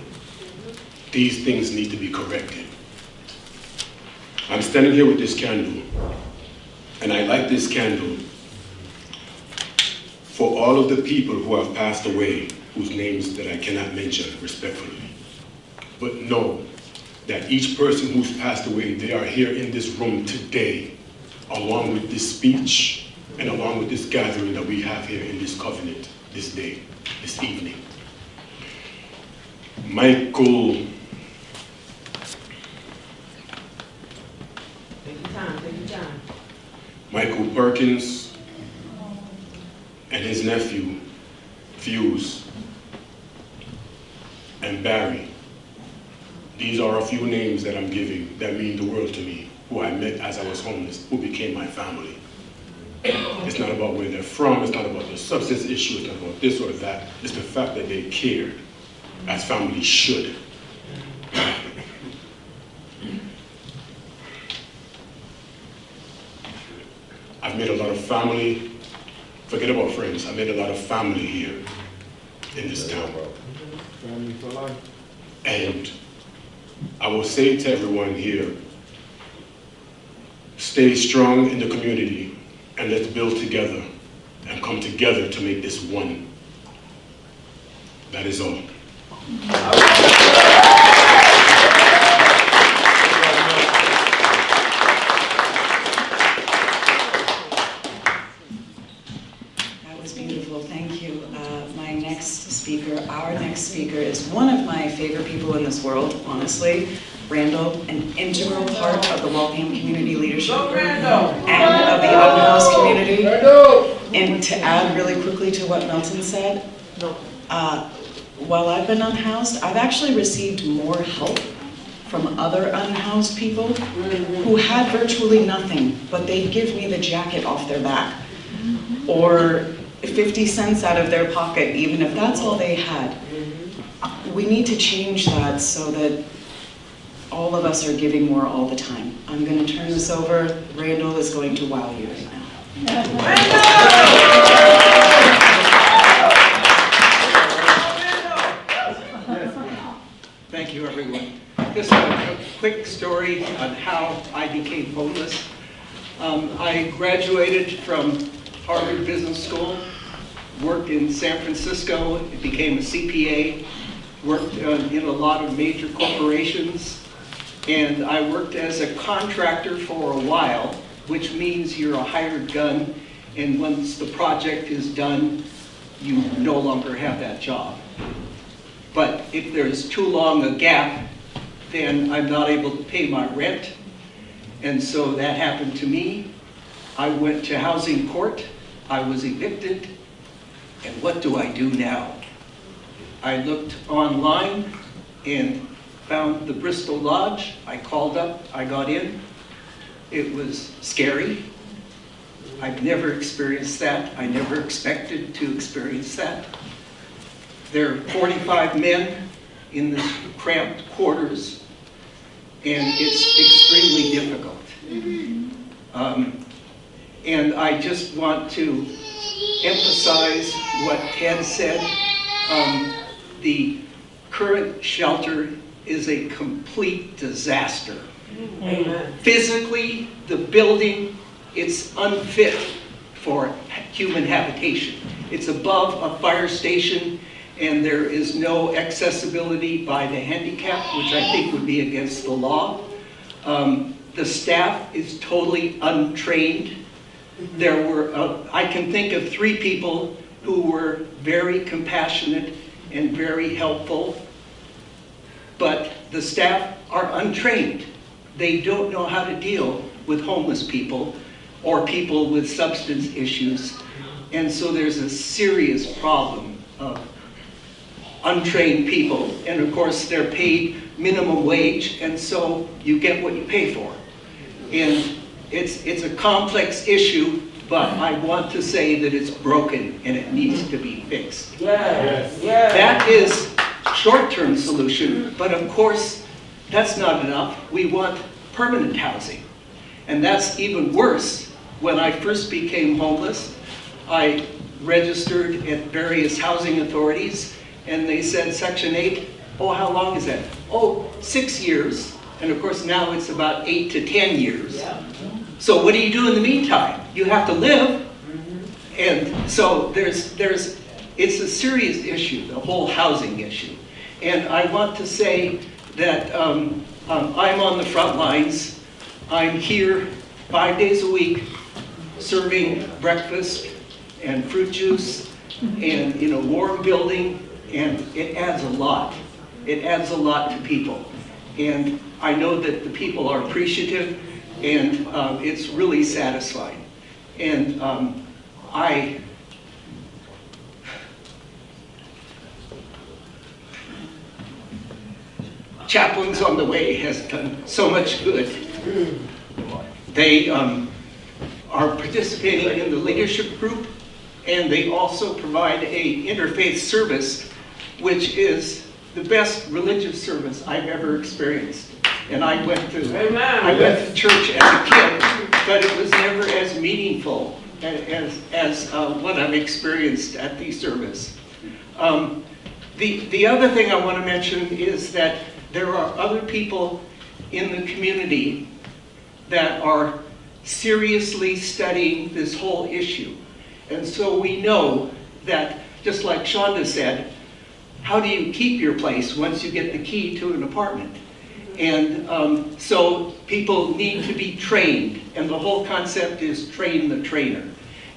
These things need to be corrected. I'm standing here with this candle, and I light this candle for all of the people who have passed away, whose names that I cannot mention respectfully. But know that each person who's passed away, they are here in this room today, along with this speech and along with this gathering that we have here in this covenant this day, this evening. Michael, Take your time, take your time. Michael Perkins and his nephew, Fuse, and Barry. These are a few names that I'm giving that mean the world to me, who I met as I was homeless, who became my family. It's not about where they're from, it's not about the substance issue, it's not about this or that. It's the fact that they care, as families should. I've made a lot of family, forget about friends, I made a lot of family here in this town. Family for life. And I will say to everyone here, stay strong in the community and let's build together and come together to make this one. That is all. That was beautiful, thank you. Uh, My next speaker, our next speaker is one of my favorite people in this world, honestly. Randall, an integral part of the Waltham Community Leadership Group and of the open house community. And to add really quickly to what Milton said, uh, while I've been unhoused, I've actually received more help from other unhoused people who had virtually nothing, but they'd give me the jacket off their back or 50 cents out of their pocket, even if that's all they had. We need to change that so that all of us are giving more all the time. I'm going to turn this over. Randall is going to wow you right now. Thank you, everyone. Just a quick story on how I became homeless. Um, I graduated from Harvard Business School, worked in San Francisco, became a CPA, worked uh, in a lot of major corporations, and I worked as a contractor for a while, which means you're a hired gun, and once the project is done, you no longer have that job. But if there's too long a gap, then I'm not able to pay my rent. And so that happened to me. I went to housing court, I was evicted, and what do I do now? I looked online and found the Bristol Lodge. I called up, I got in. It was scary. I've never experienced that. I never expected to experience that. There are 45 men in this cramped quarters, and it's extremely difficult. Um, And I just want to emphasize what Ted said. Um, The current shelter is a complete disaster. Physically, the building, it's unfit for human habitation. It's above a fire station, and there is no accessibility by the handicap, which I think would be against the law. Um, The staff is totally untrained. There were, uh, I can think of three people who were very compassionate and very helpful, but the staff are untrained. They don't know how to deal with homeless people or people with substance issues. And so there's a serious problem of untrained people. And of course, they're paid minimum wage, and so you get what you pay for. And it's, it's a complex issue, but I want to say that it's broken and it needs to be fixed. Yes. yes. That is short-term solution, but of course, that's not enough. We want permanent housing. And that's even worse. When I first became homeless, I registered at various housing authorities, and they said, Section 8, oh, how long is that? Oh, six years. And of course, now it's about eight to 10 years. So what do you do in the meantime? You have to live. And so there's, there's, it's a serious issue, the whole housing issue. And I want to say that um, um, I'm on the front lines. I'm here five days a week serving breakfast and fruit juice and in a warm building, and it adds a lot. It adds a lot to people. And I know that the people are appreciative, and um, it's really satisfying. And um, I, Chaplains on the Way has done so much good. They um, are participating in the leadership group, and they also provide a interfaith service, which is the best religious service I've ever experienced. And I went to, I went to church as a kid, but it was never as meaningful as, as uh, what I've experienced at the service. Um, The, the other thing I want to mention is that there are other people in the community that are seriously studying this whole issue. And so we know that, just like Shonda said, how do you keep your place once you get the key to an apartment? And um, so people need to be trained, and the whole concept is train the trainer.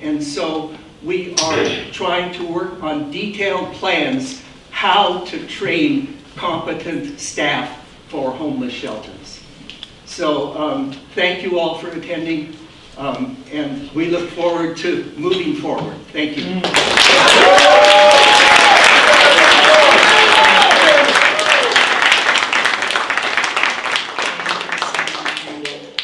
And so we are trying to work on detailed plans how to train competent staff for homeless shelters. So um, thank you all for attending, um, and we look forward to moving forward. Thank you.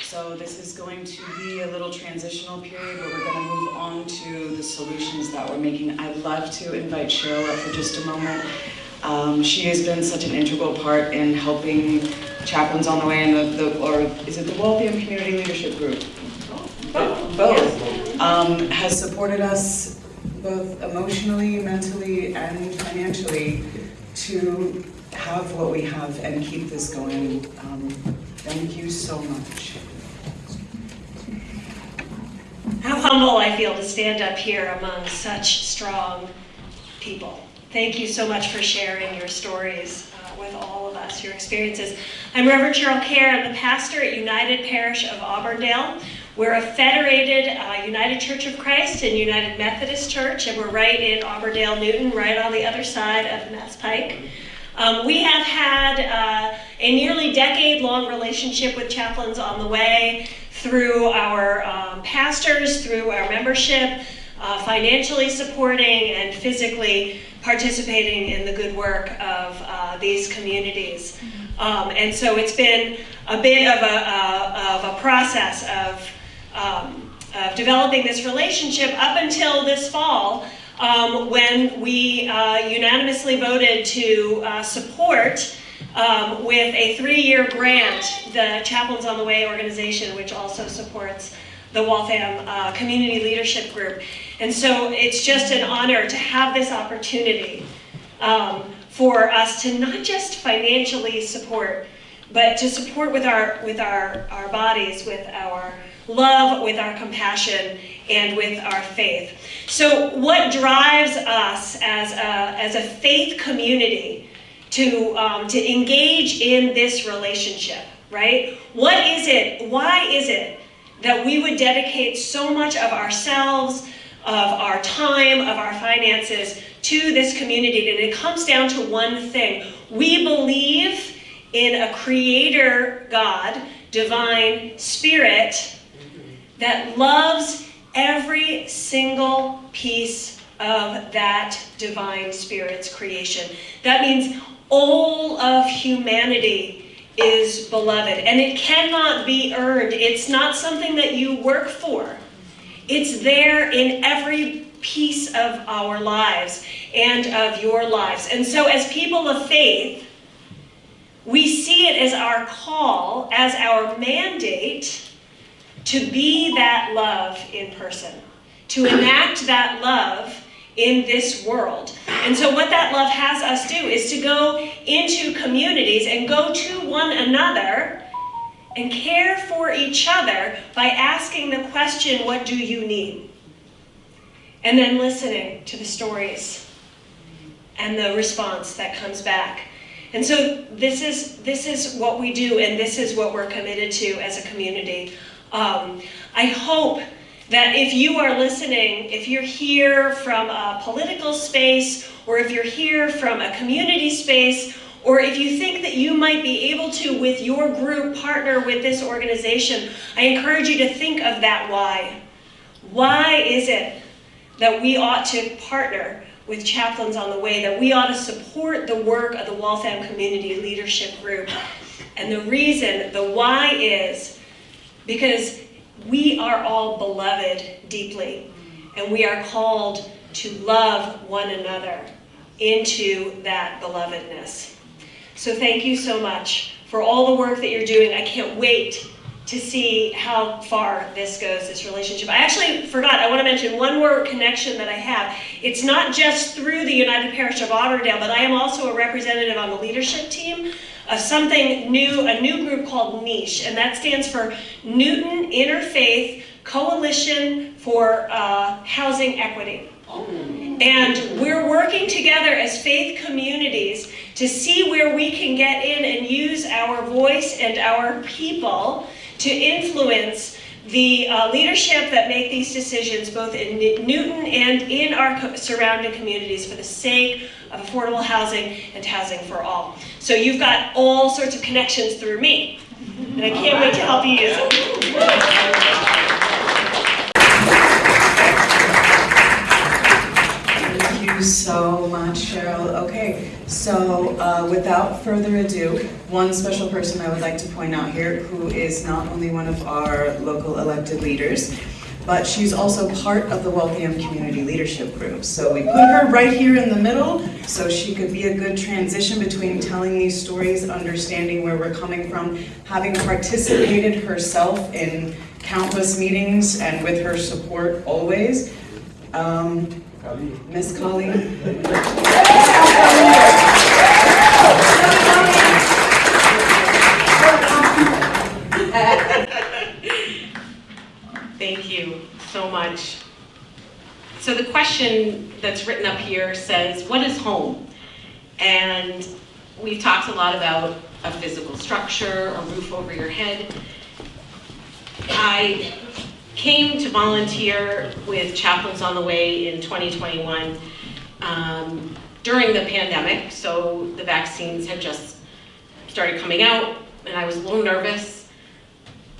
So this is going to be a little transitional period where we're gonna move on to the solutions that we're making. I'd love to invite Cheryl up for just a moment. Um, she has been such an integral part in helping Chaplains on the Way and the, the, or is it the Waltham Community Leadership Group? Both. Um, has supported us both emotionally, mentally, and financially to have what we have and keep this going. Um, Thank you so much. How humble I feel to stand up here among such strong people. Thank you so much for sharing your stories uh, with all of us, your experiences. I'm Reverend Cheryl Kerr. I'm the pastor at United Parish of Auburndale. We're a federated uh, United Church of Christ and United Methodist Church, and we're right in Auburndale, Newton, right on the other side of Mass Pike. Um, we have had uh, a nearly decade-long relationship with Chaplains on the Way through our um, pastors, through our membership, uh, financially supporting and physically participating in the good work of uh, these communities. Um, and so it's been a bit of a, uh, of a process of, um, of developing this relationship up until this fall um, when we uh, unanimously voted to uh, support um, with a three-year grant the Chaplains on the Way organization, which also supports the Waltham uh, Community Leadership Group. And so it's just an honor to have this opportunity um, for us to not just financially support, but to support with our, with our, our bodies, with our love, with our compassion, and with our faith. So what drives us as a, as a faith community to, um, to engage in this relationship, right? What is it, why is it that we would dedicate so much of ourselves, of our time, of our finances to this community? And it comes down to one thing. We believe in a creator God, divine spirit, that loves every single piece of that divine spirit's creation. That means all of humanity is beloved and it cannot be earned. It's not something that you work for. It's there in every piece of our lives and of your lives. And so as people of faith, we see it as our call, as our mandate to be that love in person, to enact that love in this world. And so what that love has us do is to go into communities and go to one another and care for each other by asking the question, what do you need? And then listening to the stories and the response that comes back. And so this is, this is what we do and this is what we're committed to as a community. Um, I hope that if you are listening, if you're here from a political space, or if you're here from a community space, or if you think that you might be able to, with your group, partner with this organization, I encourage you to think of that why. Why is it that we ought to partner with Chaplains on the Way, that we ought to support the work of the Waltham Community Leadership Group? And the reason, the why is because we are all beloved deeply, and we are called to love one another into that belovedness. So thank you so much for all the work that you're doing. I can't wait to see how far this goes, this relationship. I actually forgot, I want to mention one more connection that I have. It's not just through the United Parish of Auburndale, but I am also a representative on the leadership team of something new, a new group called Niche, and that stands for Newton Interfaith Coalition for uh, Housing Equity. And we're working together as faith communities to see where we can get in and use our voice and our people to influence the uh, leadership that make these decisions both in Newton and in our surrounding communities for the sake of affordable housing and housing for all. So you've got all sorts of connections through me, and I can't wait to help you use them. So much, Cheryl. Okay, so uh, without further ado, one special person I would like to point out here who is not only one of our local elected leaders, but she's also part of the Waltham Community Leadership Group. So we put her right here in the middle so she could be a good transition between telling these stories, understanding where we're coming from, having participated herself in countless meetings and with her support always. Um, Miss Colleen. Thank you so much. So the question that's written up here says, what is home? And we've talked a lot about a physical structure, a roof over your head. I came to volunteer with Chaplains on the Way in 2021 um, during the pandemic, so the vaccines had just started coming out, and I was a little nervous.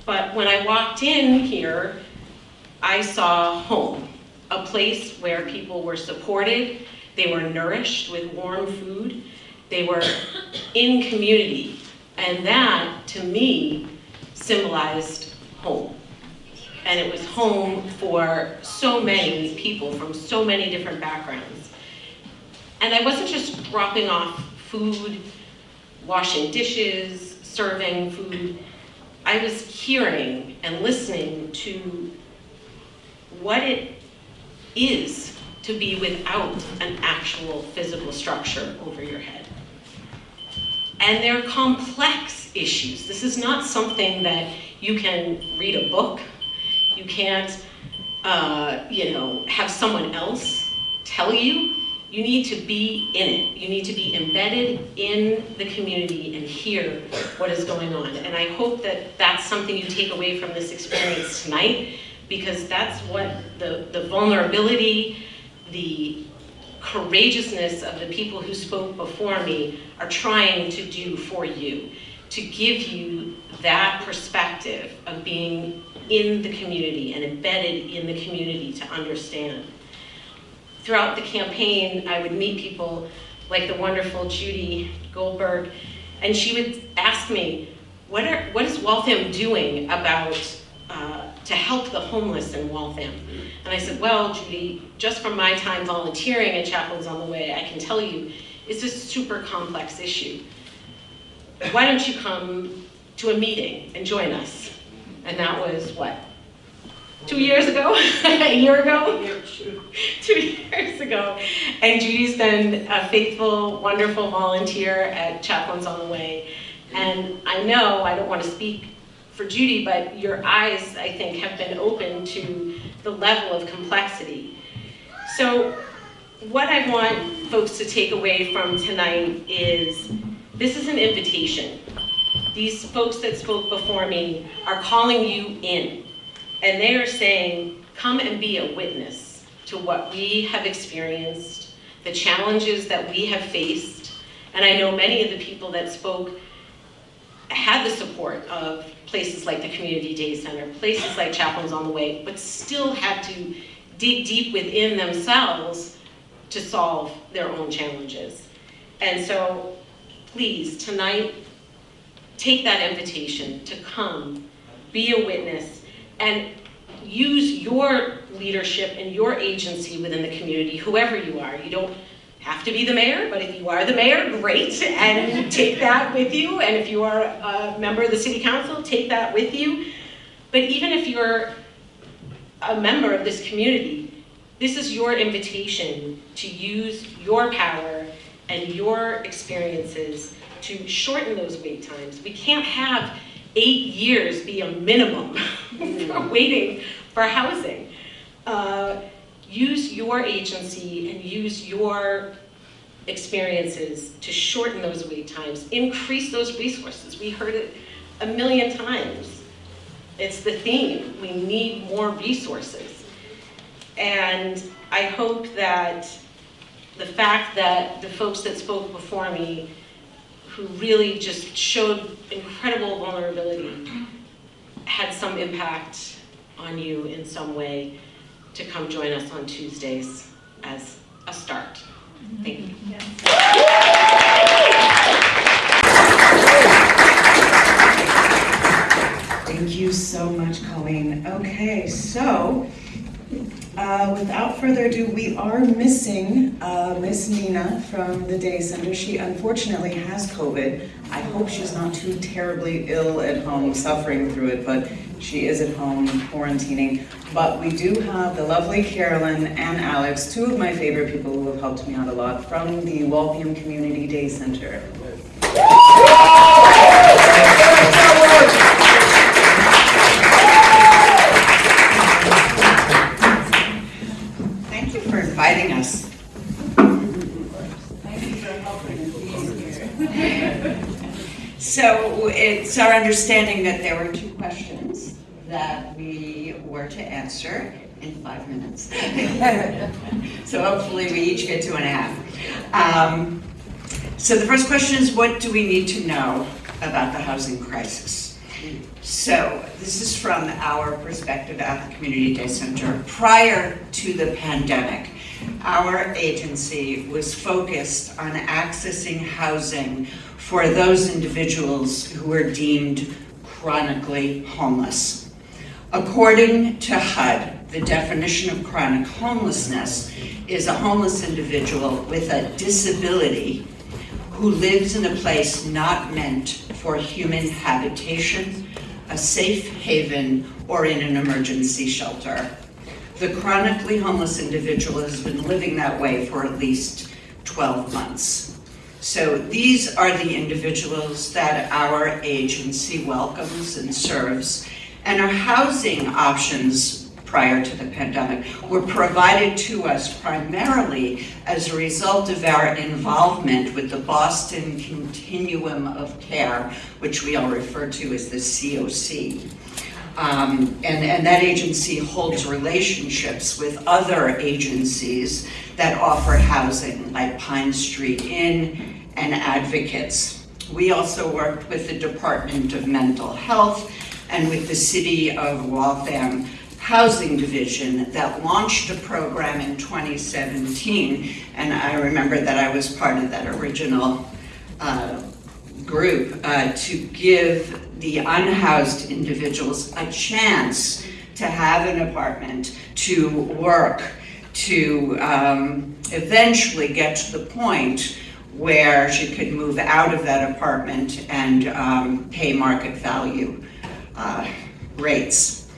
But when I walked in here, I saw home, a place where people were supported, they were nourished with warm food, they were [coughs] in community, and that, to me, symbolized home. And it was home for so many people from so many different backgrounds. And I wasn't just dropping off food, washing dishes, serving food. I was hearing and listening to what it is to be without an actual physical structure over your head. And they're complex issues. This is not something that you can read a book. You can't, uh, you know, have someone else tell you. You need to be in it. You need to be embedded in the community and hear what is going on. And I hope that that's something you take away from this experience tonight, because that's what the, the vulnerability, the courageousness of the people who spoke before me are trying to do for you, to give you that perspective of being in the community and embedded in the community to understand. Throughout the campaign, I would meet people like the wonderful Judy Goldberg, and she would ask me, what, are, what is Waltham doing about uh, to help the homeless in Waltham? And I said, well, Judy, just from my time volunteering at Chaplains on the Way, I can tell you, it's a super complex issue. Why don't you come to a meeting and join us? And that was, what, two years ago? [laughs] a year ago? [laughs] two years ago. And Judy's been a faithful, wonderful volunteer at Chaplains on the Way. And I know, I don't want to speak for Judy, but your eyes, I think, have been open to the level of complexity. So what I want folks to take away from tonight is this is an invitation. These folks that spoke before me are calling you in, and they are saying, come and be a witness to what we have experienced, the challenges that we have faced, and I know many of the people that spoke had the support of places like the Community Day Center, places like Chaplains on the Way, but still had to dig deep within themselves to solve their own challenges. And so please, tonight, take that invitation to come, be a witness, and use your leadership and your agency within the community, whoever you are. You don't have to be the mayor, but if you are the mayor, great, and take that with you. And if you are a member of the city council, take that with you. But even if you're a member of this community, this is your invitation to use your power and your experiences to shorten those wait times. We can't have eight years be a minimum [laughs] for waiting for housing. Uh, use your agency and use your experiences to shorten those wait times, increase those resources. We heard it a million times. It's the theme. We need more resources. And I hope that the fact that the folks that spoke before me, who really just showed incredible vulnerability, had some impact on you in some way to come join us on Tuesdays as a start. Thank you. Thank you so much, Colleen. Okay, so uh, without further ado, we are missing uh, Miss Nina from the day center. She unfortunately has COVID. I hope she's not too terribly ill at home, suffering through it, but she is at home quarantining. But we do have the lovely Carolyn and Alex, two of my favorite people who have helped me out a lot from the Waltham Community Day Center. So it's our understanding that there were two questions that we were to answer in five minutes. [laughs] So hopefully we each get two and a half. Um, So the first question is, what do we need to know about the housing crisis? So this is from our perspective at the Community Day Center. Prior to the pandemic, our agency was focused on accessing housing for those individuals who are deemed chronically homeless. According to HUD, the definition of chronic homelessness is a homeless individual with a disability who lives in a place not meant for human habitation, a safe haven, or in an emergency shelter. The chronically homeless individual has been living that way for at least 12 months. So these are the individuals that our agency welcomes and serves. And our housing options prior to the pandemic were provided to us primarily as a result of our involvement with the Boston Continuum of Care, which we all refer to as the COC. Um, and, and that agency holds relationships with other agencies that offer housing, like Pine Street Inn and advocates. We also worked with the Department of Mental Health and with the City of Waltham Housing Division that launched a program in 2017. And I remember that I was part of that original uh, group uh, to give the unhoused individuals a chance to have an apartment, to work, to um, eventually get to the point where she could move out of that apartment and um, pay market value uh, rates.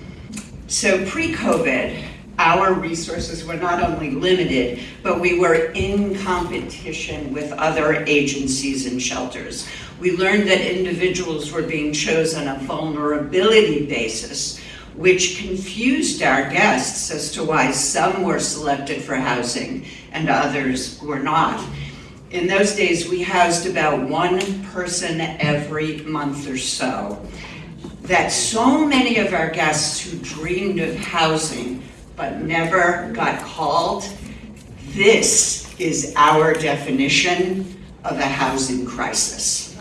So pre-COVID, our resources were not only limited, but we were in competition with other agencies and shelters. We learned that individuals were being chosen on a vulnerability basis, which confused our guests as to why some were selected for housing and others were not. In those days, we housed about one person every month or so. That so many of our guests who dreamed of housing but never got called, this is our definition of a housing crisis.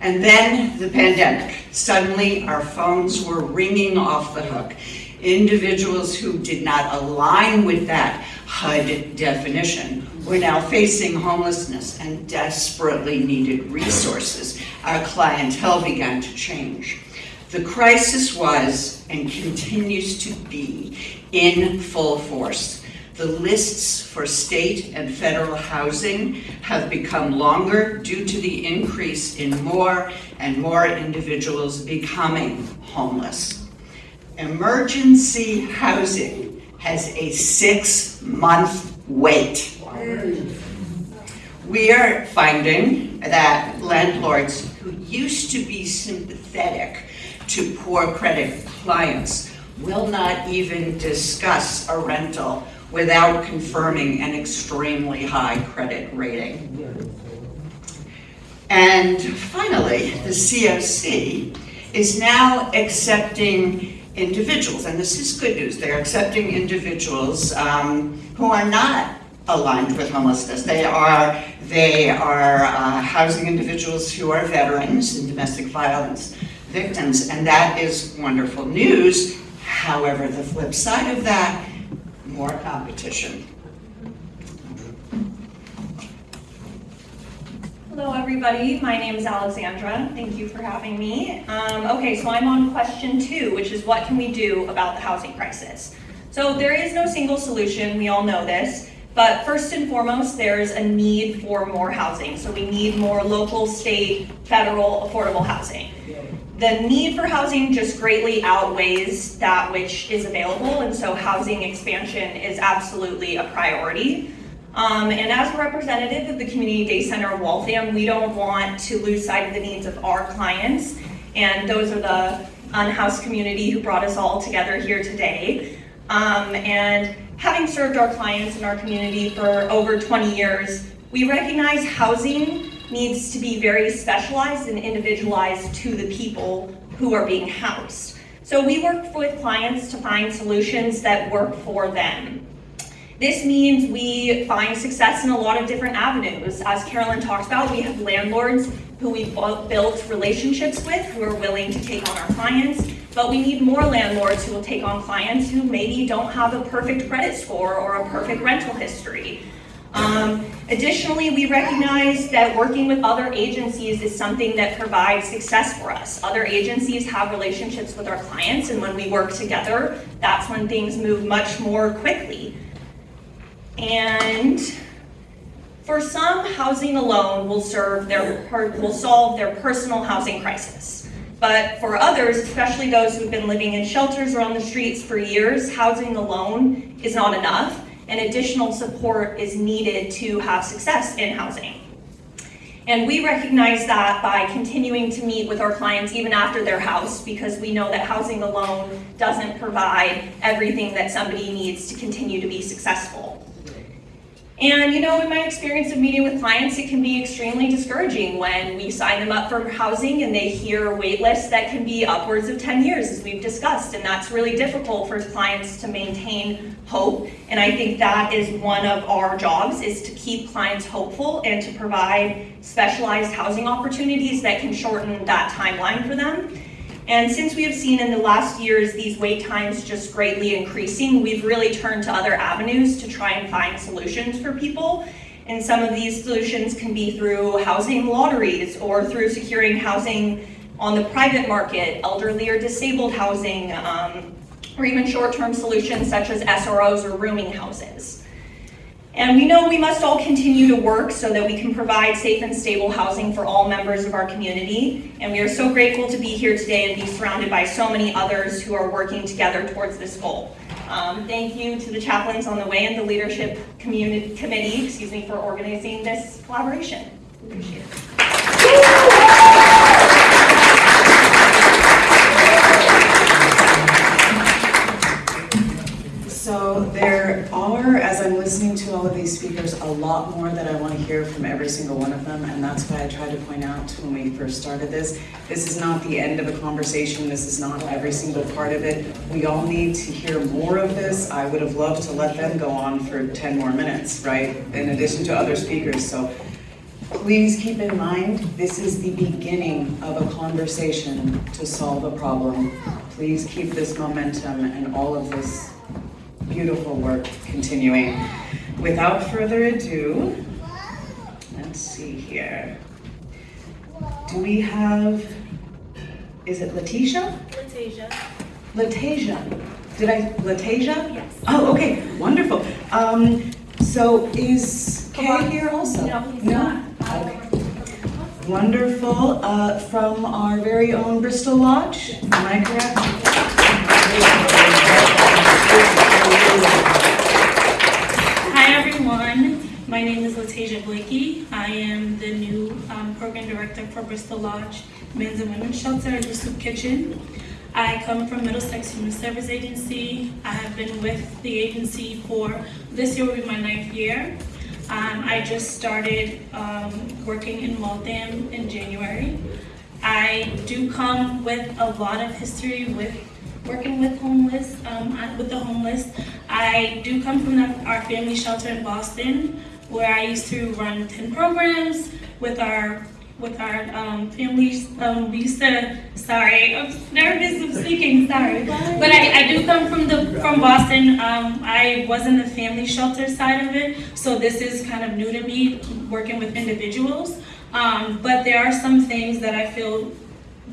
And then the pandemic. Suddenly, our phones were ringing off the hook. Individuals who did not align with that HUD definition were now facing homelessness and desperately needed resources. Our clientele began to change. The crisis was and continues to be in full force. The lists for state and federal housing have become longer due to the increase in more and more individuals becoming homeless. Emergency housing has a six-month wait. We are finding that landlords who used to be sympathetic to poor credit clients will not even discuss a rental without confirming an extremely high credit rating. And finally, the COC is now accepting individuals, and this is good news, they're accepting individuals um, who are not aligned with homelessness. They are, they are uh, housing individuals who are veterans and domestic violence victims, and that is wonderful news. However, the flip side of that, more competition. Hello, everybody. My name is Alexandra. Thank you for having me. Um, okay, so I'm on question two, which is what can we do about the housing crisis? So there is no single solution. We all know this. But first and foremost, there's a need for more housing. So we need more local, state, federal affordable housing. The need for housing just greatly outweighs that which is available, and so housing expansion is absolutely a priority. Um, and as a representative of the Community Day Center of Waltham, we don't want to lose sight of the needs of our clients, and those are the unhoused community who brought us all together here today. Um, and having served our clients in our community for over 20 years, we recognize housing needs to be very specialized and individualized to the people who are being housed. So we work with clients to find solutions that work for them. This means we find success in a lot of different avenues. As Carolyn talked about, we have landlords who we've built relationships with who are willing to take on our clients, but we need more landlords who will take on clients who maybe don't have a perfect credit score or a perfect rental history. Um, additionally, we recognize that working with other agencies is something that provides success for us. Other agencies have relationships with our clients, and when we work together, that's when things move much more quickly. And for some, housing alone will serve their will solve their personal housing crisis. But for others, especially those who've been living in shelters or on the streets for years, housing alone is not enough and additional support is needed to have success in housing. And we recognize that by continuing to meet with our clients even after their house because we know that housing alone doesn't provide everything that somebody needs to continue to be successful. And you know, in my experience of meeting with clients, it can be extremely discouraging when we sign them up for housing and they hear wait lists that can be upwards of 10 years, as we've discussed. And that's really difficult for clients to maintain hope. And I think that is one of our jobs is to keep clients hopeful and to provide specialized housing opportunities that can shorten that timeline for them. And since we have seen in the last years these wait times just greatly increasing, we've really turned to other avenues to try and find solutions for people. And some of these solutions can be through housing lotteries or through securing housing on the private market, elderly or disabled housing, um, or even short-term solutions such as SROs or rooming houses. And we know we must all continue to work so that we can provide safe and stable housing for all members of our community. And we are so grateful to be here today and be surrounded by so many others who are working together towards this goal. Um, thank you to the chaplains on the way and the leadership community, committee, excuse me, for organizing this collaboration. Appreciate it. So there are, as I'm listening to all of these speakers, a lot more that I want to hear from every single one of them, and that's why I tried to point out when we first started this, this is not the end of a conversation, this is not every single part of it. We all need to hear more of this. I would have loved to let them go on for 10 more minutes, right, in addition to other speakers, so please keep in mind, this is the beginning of a conversation to solve a problem. Please keep this momentum and all of this beautiful work continuing. Without further ado, let's see here. Do we have is it Letitia? Latasia. Latasia. Did I, Latasia? Yes. Oh, okay, wonderful. Um, so is Kay here also? No, he's No? not. Okay. Wonderful, uh, from our very own Bristol Lodge, am I correct? Hi, everyone. My name is Latasia Blakey. I am the new um, program director for Bristol Lodge Men's and Women's Shelter and the Soup Kitchen. I come from Middlesex Human Service Agency. I have been with the agency for, this year will be my ninth year. Um, I just started um, working in Waltham in January. I do come with a lot of history with working with homeless, um, with the homeless. I do come from our family shelter in Boston, where I used to run 10 programs with our with our um, families. Um, we used to, sorry, I'm nervous of speaking, sorry. But I, I do come from the from Boston. Um, I was in the family shelter side of it, so this is kind of new to me, working with individuals. Um, but there are some things that I feel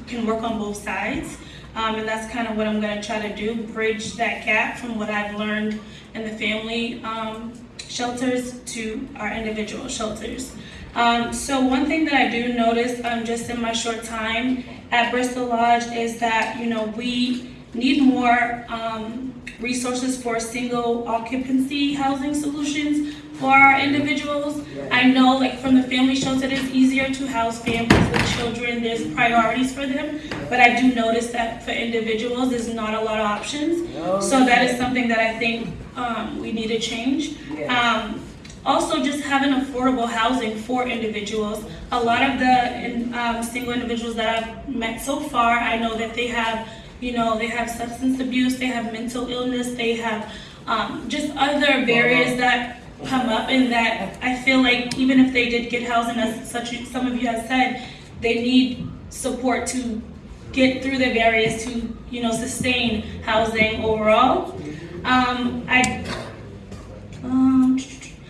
can work on both sides. Um, and that's kind of what I'm going to try to do, bridge that gap from what I've learned in the family um, shelters to our individual shelters. Um, so one thing that I do notice um, just in my short time at Bristol Lodge is that, you know, we need more um, resources for single occupancy housing solutions for our individuals. I know like from the family shelter, it is easier to house families with children, there's priorities for them. But I do notice that for individuals, there's not a lot of options. So that is something that I think um, we need to change. Um, also, just having affordable housing for individuals. A lot of the in, um, single individuals that I've met so far, I know that they have, you know, they have substance abuse, they have mental illness, they have um, just other barriers that come up, in that I feel like even if they did get housing, as such some of you have said, they need support to get through the barriers to, you know, sustain housing overall. Um, I um,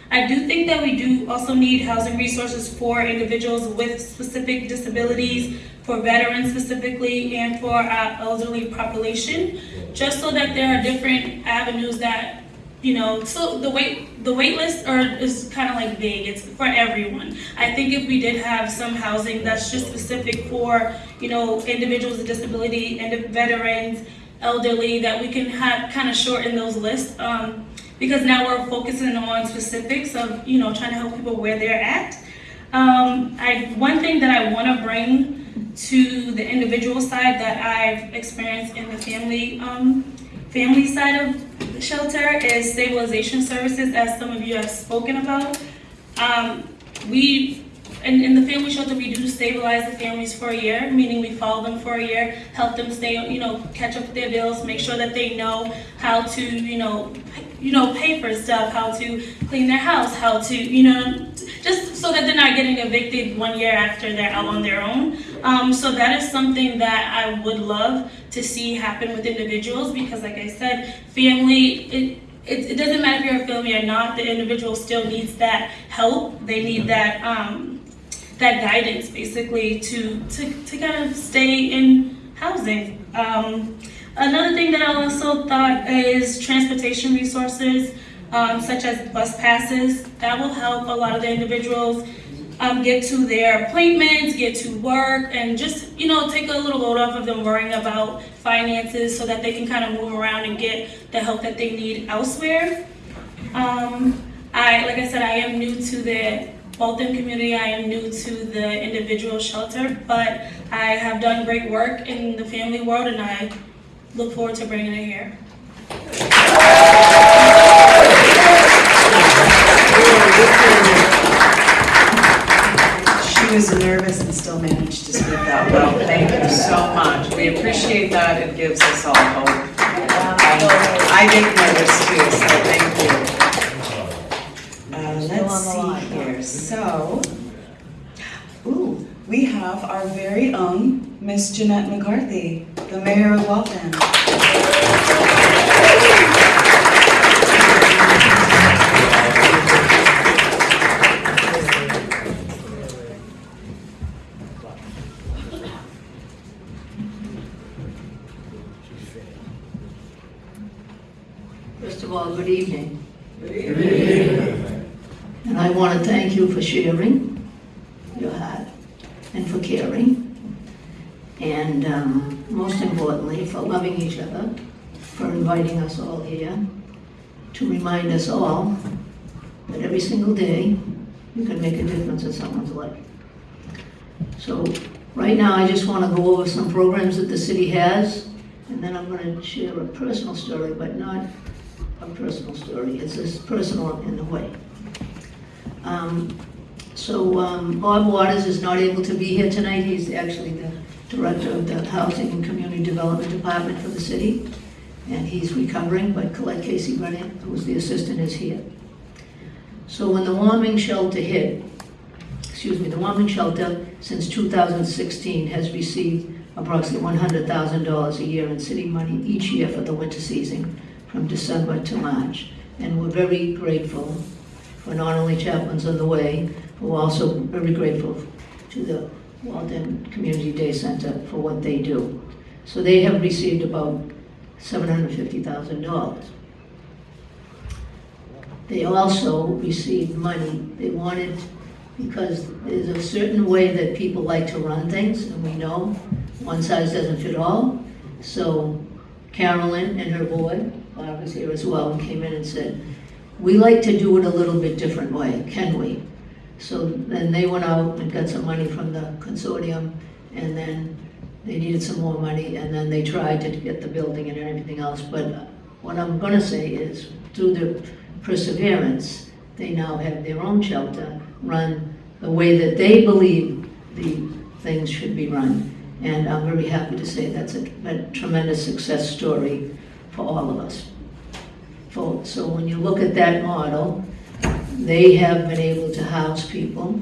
I do think that we do also need housing resources for individuals with specific disabilities, for veterans specifically, and for our elderly population, just so that there are different avenues that, you know, so the wait, the wait list are, is kind of like vague, it's for everyone. I think if we did have some housing that's just specific for, you know, individuals with disability and veterans, elderly, that we can have, kind of shorten those lists. Um, because now we're focusing on specifics of, you know, trying to help people where they're at. Um, I, one thing that I want to bring to the individual side that I've experienced in the family, um, family side of shelter is stabilization services, as some of you have spoken about. Um, we, in, in the family shelter, we do stabilize the families for a year, meaning we follow them for a year, help them stay, you know, catch up with their bills, make sure that they know how to, you know, you know, pay for stuff, how to clean their house, how to, you know, just so that they're not getting evicted one year after they're out on their own. Um, so that is something that I would love to see happen with individuals because, like I said, family, it, it, it doesn't matter if you're a family or not, the individual still needs that help. They need that, um, that guidance basically to, to, to kind of stay in housing. Um, Another thing that I also thought is transportation resources, um, such as bus passes. That will help a lot of the individuals um, get to their appointments, get to work, and just, you know, take a little load off of them worrying about finances so that they can kind of move around and get the help that they need elsewhere. Um, I, like I said, I am new to the Waltham community. I am new to the individual shelter, but I have done great work in the family world and I look forward to bringing it here. She was nervous and still managed to speak that well. Thank you so much. We appreciate that. It gives us all hope. I I get nervous too, so thank you. Uh, Let's see here. So, ooh, we have our very own Miss Jeanette McCarthy, the mayor of Waltham. Of all, good evening. And I want to thank you for sharing your heart and for caring. And um, most importantly, for loving each other, for inviting us all here, to remind us all that every single day, you can make a difference in someone's life. So, right now, I just want to go over some programs that the city has, and then I'm going to share a personal story, but not a personal story. It's as personal in a way. Um, So um, Bob Waters is not able to be here tonight. He's actually the director of the Housing and Community Development Department for the city, and he's recovering, but Colette Casey Brennan, who's the assistant, is here. So when the warming shelter hit, excuse me, the warming shelter since 2016 has received approximately $100,000 a year in city money each year for the winter season, from December to March. And we're very grateful for not only chaplains on the way, but we're also very grateful to the Waltham Community Day Center for what they do. So they have received about $750,000. They also received money, they wanted, because there's a certain way that people like to run things, and we know one size doesn't fit all. So Carolyn and her board, Bob was here as well, and came in and said, we like to do it a little bit different way, can we? So then they went out and got some money from the consortium, and then they needed some more money, and then they tried to get the building and everything else. But what I'm gonna say is, through their perseverance, they now have their own shelter, run the way that they believe the things should be run. And I'm very happy to say that's a a tremendous success story for all of us. So when you look at that model, they have been able to house people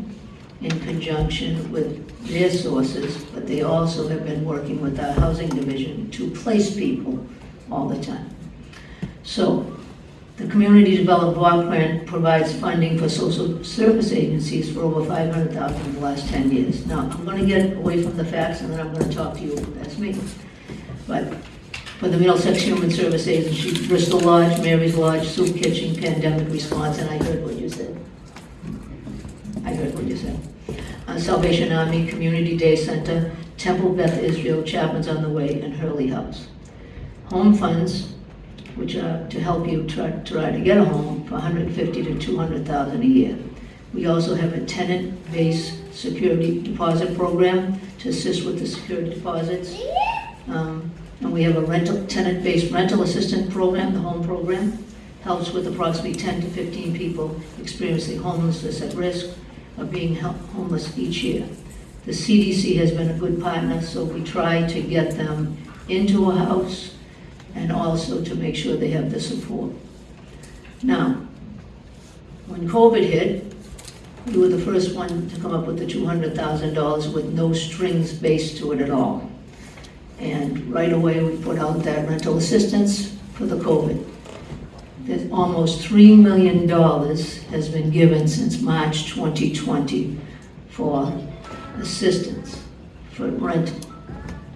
in conjunction with their sources, but they also have been working with our housing division to place people all the time. So, the Community Development Block Grant provides funding for social service agencies for over 500,000 in the last 10 years. Now, I'm going to get away from the facts, and then I'm going to talk to you, that's me. But for the Middlesex Human Service Agency, Bristol Lodge, Mary's Lodge, Soup Kitchen, Pandemic Response, and I heard what you said. I heard what you said. Uh, Salvation Army, Community Day Center, Temple Beth Israel, Chaplains on the Way, and Hurley House. Home funds, which are to help you try, try to get a home for 150 to 200,000 a year. We also have a tenant-based security deposit program to assist with the security deposits. Um, and we have a rental, tenant-based rental assistance program, the home program, helps with approximately 10 to 15 people experiencing homelessness at risk of being homeless each year. The CDC has been a good partner, so we try to get them into a house and also to make sure they have the support. Now, when COVID hit, we were the first one to come up with the $200,000 with no strings based to it at all. And right away, we put out that rental assistance for the COVID. There's almost $3 million has been given since March 2020 for assistance, for rental,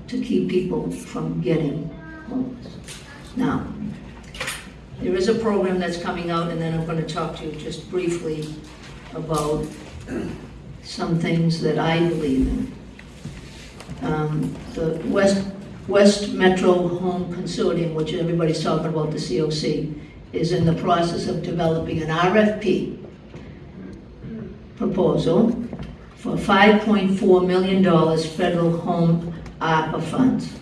to keep people from getting homeless. Now, there is a program that's coming out, and then I'm going to talk to you just briefly about some things that I believe in. Um, The West, West Metro Home Consortium, which everybody's talking about, the COC, is in the process of developing an RFP proposal for $5.4 million federal home ARPA funds.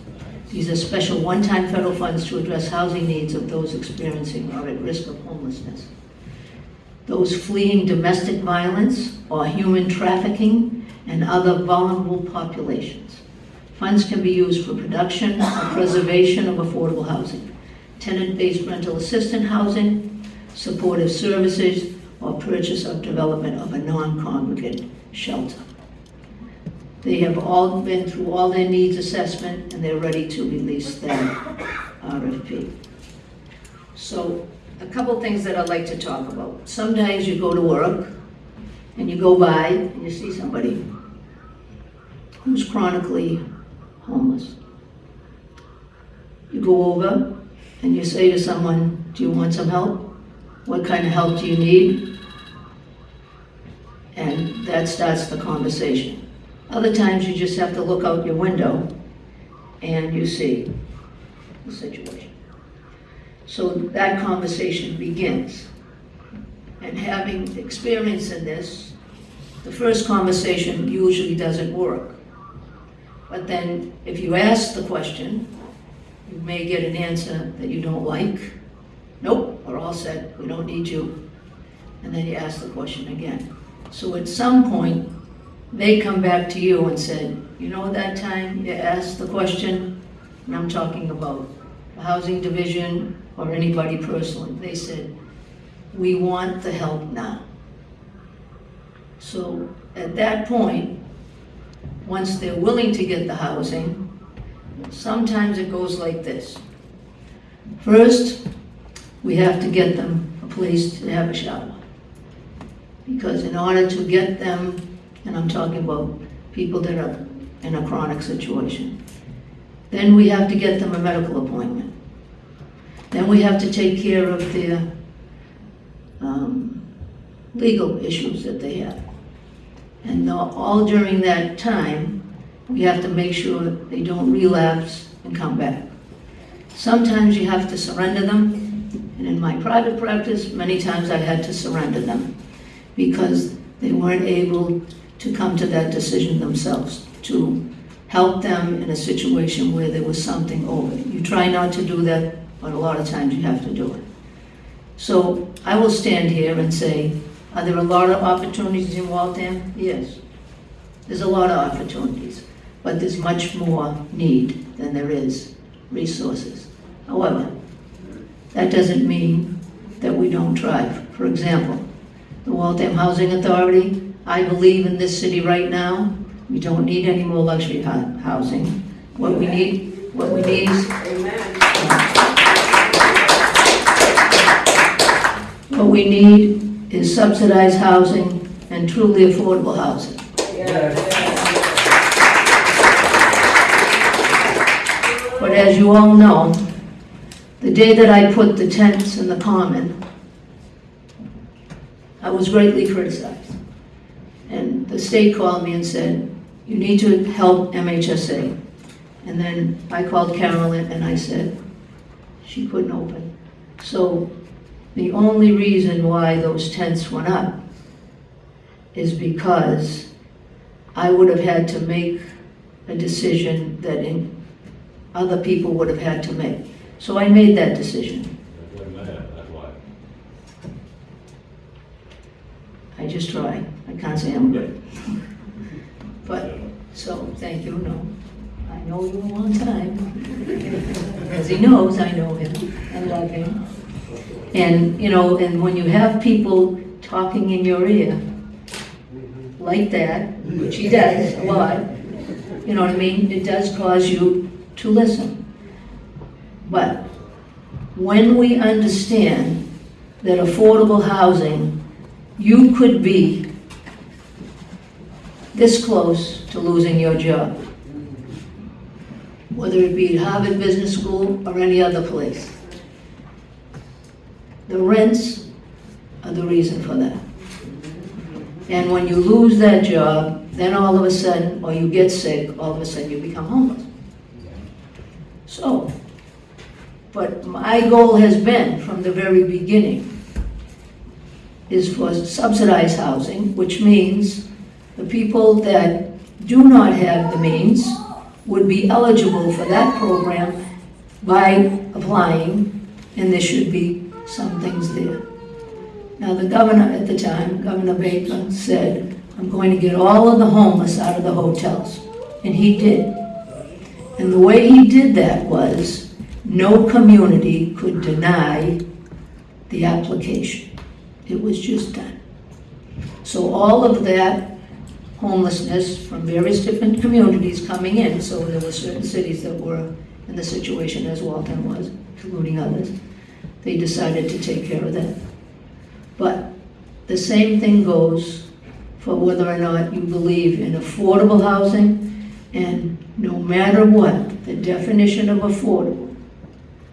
These are special one-time federal funds to address housing needs of those experiencing or at risk of homelessness. Those fleeing domestic violence or human trafficking and other vulnerable populations. Funds can be used for production or preservation of affordable housing, tenant-based rental assistant housing, supportive services, or purchase or development of a non-congregate shelter. They have all been through all their needs assessment and they're ready to release their RFP. So a couple things that I'd like to talk about. Sometimes you go to work and you go by and you see somebody who's chronically homeless. You go over and you say to someone, do you want some help? What kind of help do you need? And that starts the conversation. Other times you just have to look out your window and you see the situation. So that conversation begins. And having experience in this, the first conversation usually doesn't work. But then, if you ask the question, you may get an answer that you don't like. Nope, we're all set, we don't need you. And then you ask the question again. So at some point, they come back to you and said, you know that time you asked the question? And I'm talking about the housing division or anybody personally. They said, we want the help now. So at that point, once they're willing to get the housing, sometimes it goes like this. First, we have to get them a place to have a shower. Because in order to get them, and I'm talking about people that are in a chronic situation, then we have to get them a medical appointment. Then we have to take care of their um, legal issues that they have. And all during that time, we have to make sure they don't relapse and come back. Sometimes you have to surrender them, and in my private practice, many times I had to surrender them because they weren't able to come to that decision themselves, to help them in a situation where there was something over. You try not to do that, but a lot of times you have to do it. So I will stand here and say, are there a lot of opportunities in Waltham? Yes. There's a lot of opportunities, but there's much more need than there is resources. However, that doesn't mean that we don't try. For example, the Waltham Housing Authority, I believe in this city right now, we don't need any more luxury housing. What we need, what we need is What we need is subsidized housing and truly affordable housing. But as you all know, the day that I put the tents in the common, I was greatly criticized. And the state called me and said, you need to help MHSA. And then I called Carolyn and I said, she couldn't open. So the only reason why those tents went up is because I would have had to make a decision that in, other people would have had to make. So I made that decision. I just try. I can't say I'm good. But, so, thank you, no. I know you a long time. [laughs] As he knows, I know him. and love him. And, you know, and when you have people talking in your ear, like that, which he does a lot, you know what I mean? It does cause you to listen. But when we understand that affordable housing, you could be this close to losing your job, whether it be at Harvard Business School or any other place. The rents are the reason for that. And when you lose that job, then all of a sudden, or you get sick, all of a sudden you become homeless. So, but my goal has been from the very beginning is for subsidized housing, which means the people that do not have the means would be eligible for that program by applying, and there should be some things there. Now, the governor at the time, Governor Baker, said, I'm going to get all of the homeless out of the hotels. And he did. And the way he did that was, no community could deny the application. It was just done. So all of that homelessness from various different communities coming in, so there were certain cities that were in the situation as Waltham was, including others, they decided to take care of that. But the same thing goes for whether or not you believe in affordable housing, and no matter what, the definition of affordable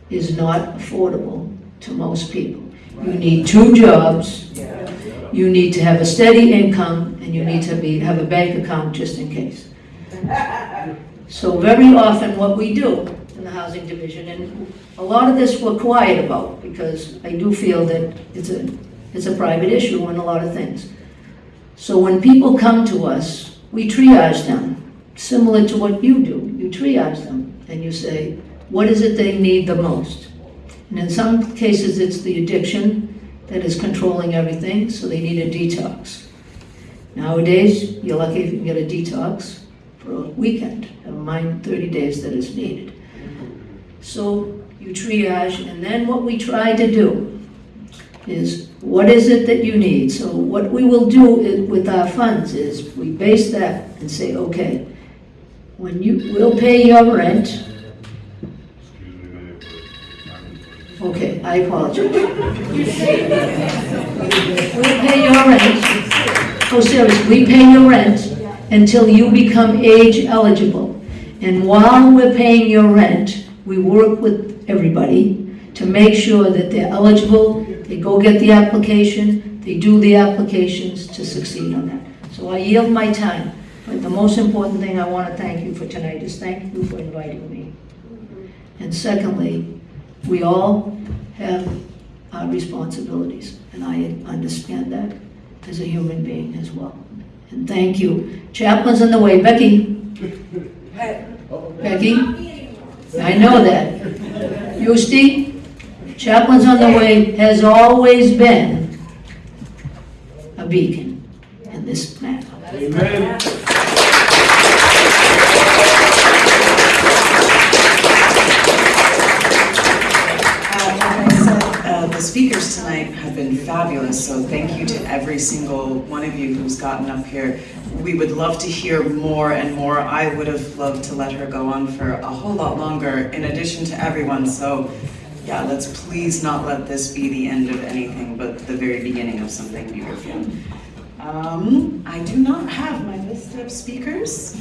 is not affordable to most people. You need two jobs, you need to have a steady income, and you need to be, have a bank account just in case. [laughs] So very often what we do in the housing division, and a lot of this we're quiet about, because I do feel that it's a, it's a private issue on a lot of things. So when people come to us, we triage them, similar to what you do. You triage them, and you say, what is it they need the most? And in some cases, it's the addiction that is controlling everything, so they need a detox. Nowadays, you're lucky if you can get a detox for a weekend, never mind 30 days that is needed. So you triage, and then what we try to do is, what is it that you need? So what we will do i- with our funds is, we base that and say, okay, when you, we'll pay your rent. Okay, I apologize. We'll pay your rent, oh, seriously, we pay your rent until you become age eligible. And while we're paying your rent, we work with everybody to make sure that they're eligible, they go get the application, they do the applications to succeed on that. So I yield my time, but the most important thing I want to thank you for tonight is thank you for inviting me. And secondly, we all have our responsibilities, and I understand that as a human being as well. And thank you. Chaplains on the Way. Becky? Becky? I know that. Eustie? Chaplains on the Way has always been a beacon in this matter. Amen. Tonight have been fabulous, so thank you to every single one of you who's gotten up here. We would love to hear more and more. I would have loved to let her go on for a whole lot longer, in addition to everyone, so yeah, let's please not let this be the end of anything, but the very beginning of something beautiful. Um, I do not have my list of speakers.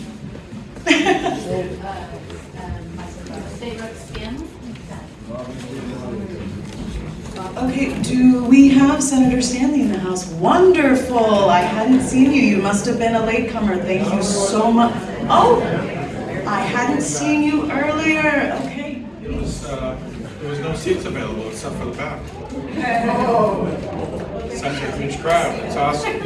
[laughs] Okay, do we have Senator Stanley in the house? Wonderful, I hadn't seen you, you must have been a latecomer, thank you so much. Oh, I hadn't seen you earlier, okay. It was, uh, there was no seats available except for the back. Such a huge crowd, it's awesome.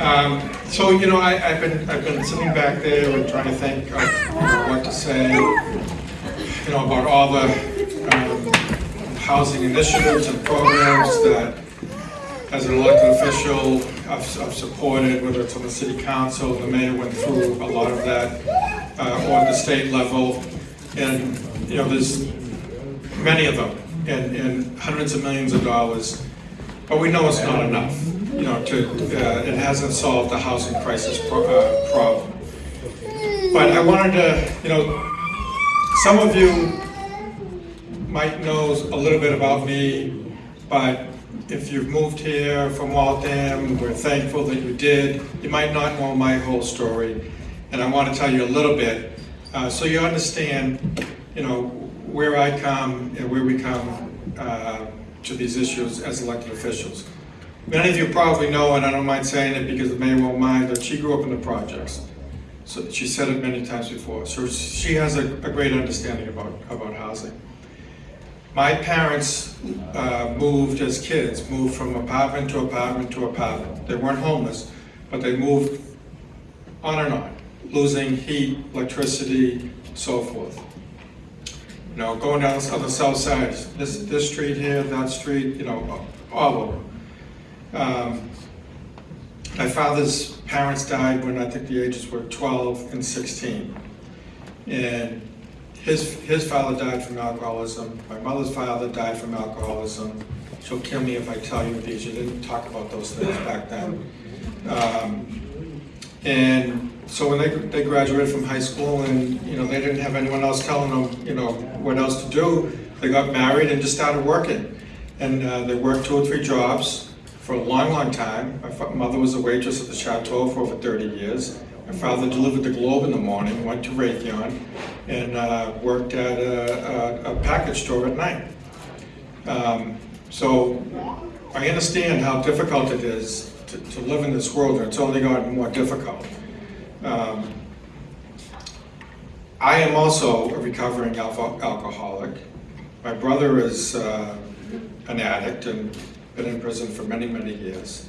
Um, so, you know, I, I've been, I've been sitting back there and trying to think of what to say, you know, about all the, um, housing initiatives and programs that, as an elected official, I've, I've supported, whether it's on the city council, the mayor went through a lot of that, uh, at the state level. And, you know, there's many of them, and, and hundreds of millions of dollars. But we know it's not enough, you know, to, uh, it hasn't solved the housing crisis pro- uh, problem. But I wanted to, you know, some of you might know a little bit about me, but if you've moved here from Waltham, we're thankful that you did. You might not know my whole story, and I want to tell you a little bit, uh, so you understand, you know, where I come and where we come uh, to these issues as elected officials. Many of you probably know, and I don't mind saying it because the mayor won't mind, that she grew up in the projects. So she said it many times before. So she has a, a great understanding about, about housing. My parents uh, moved as kids, moved from apartment to apartment to apartment. They weren't homeless, but they moved on and on, losing heat, electricity, so forth. You know, going down on the south side, this, this street here, that street, you know, all over. Um, my father's parents died when I think the ages were 12 and 16. And his, his father died from alcoholism. My mother's father died from alcoholism. She'll kill me if I tell you these. You didn't talk about those things back then. Um, and so when they, they graduated from high school and, you know, they didn't have anyone else telling them, you know, what else to do, they got married and just started working. And uh, they worked two or three jobs for a long, long time. My mother was a waitress at the Chateau for over 30 years. My father delivered the Globe in the morning, went to Raytheon, and uh, worked at a, a, a package store at night. Um, So I understand how difficult it is to, to live in this world, and it's only gotten more difficult. Um, I am also a recovering alco- alcoholic. My brother is uh, an addict and been in prison for many, many years.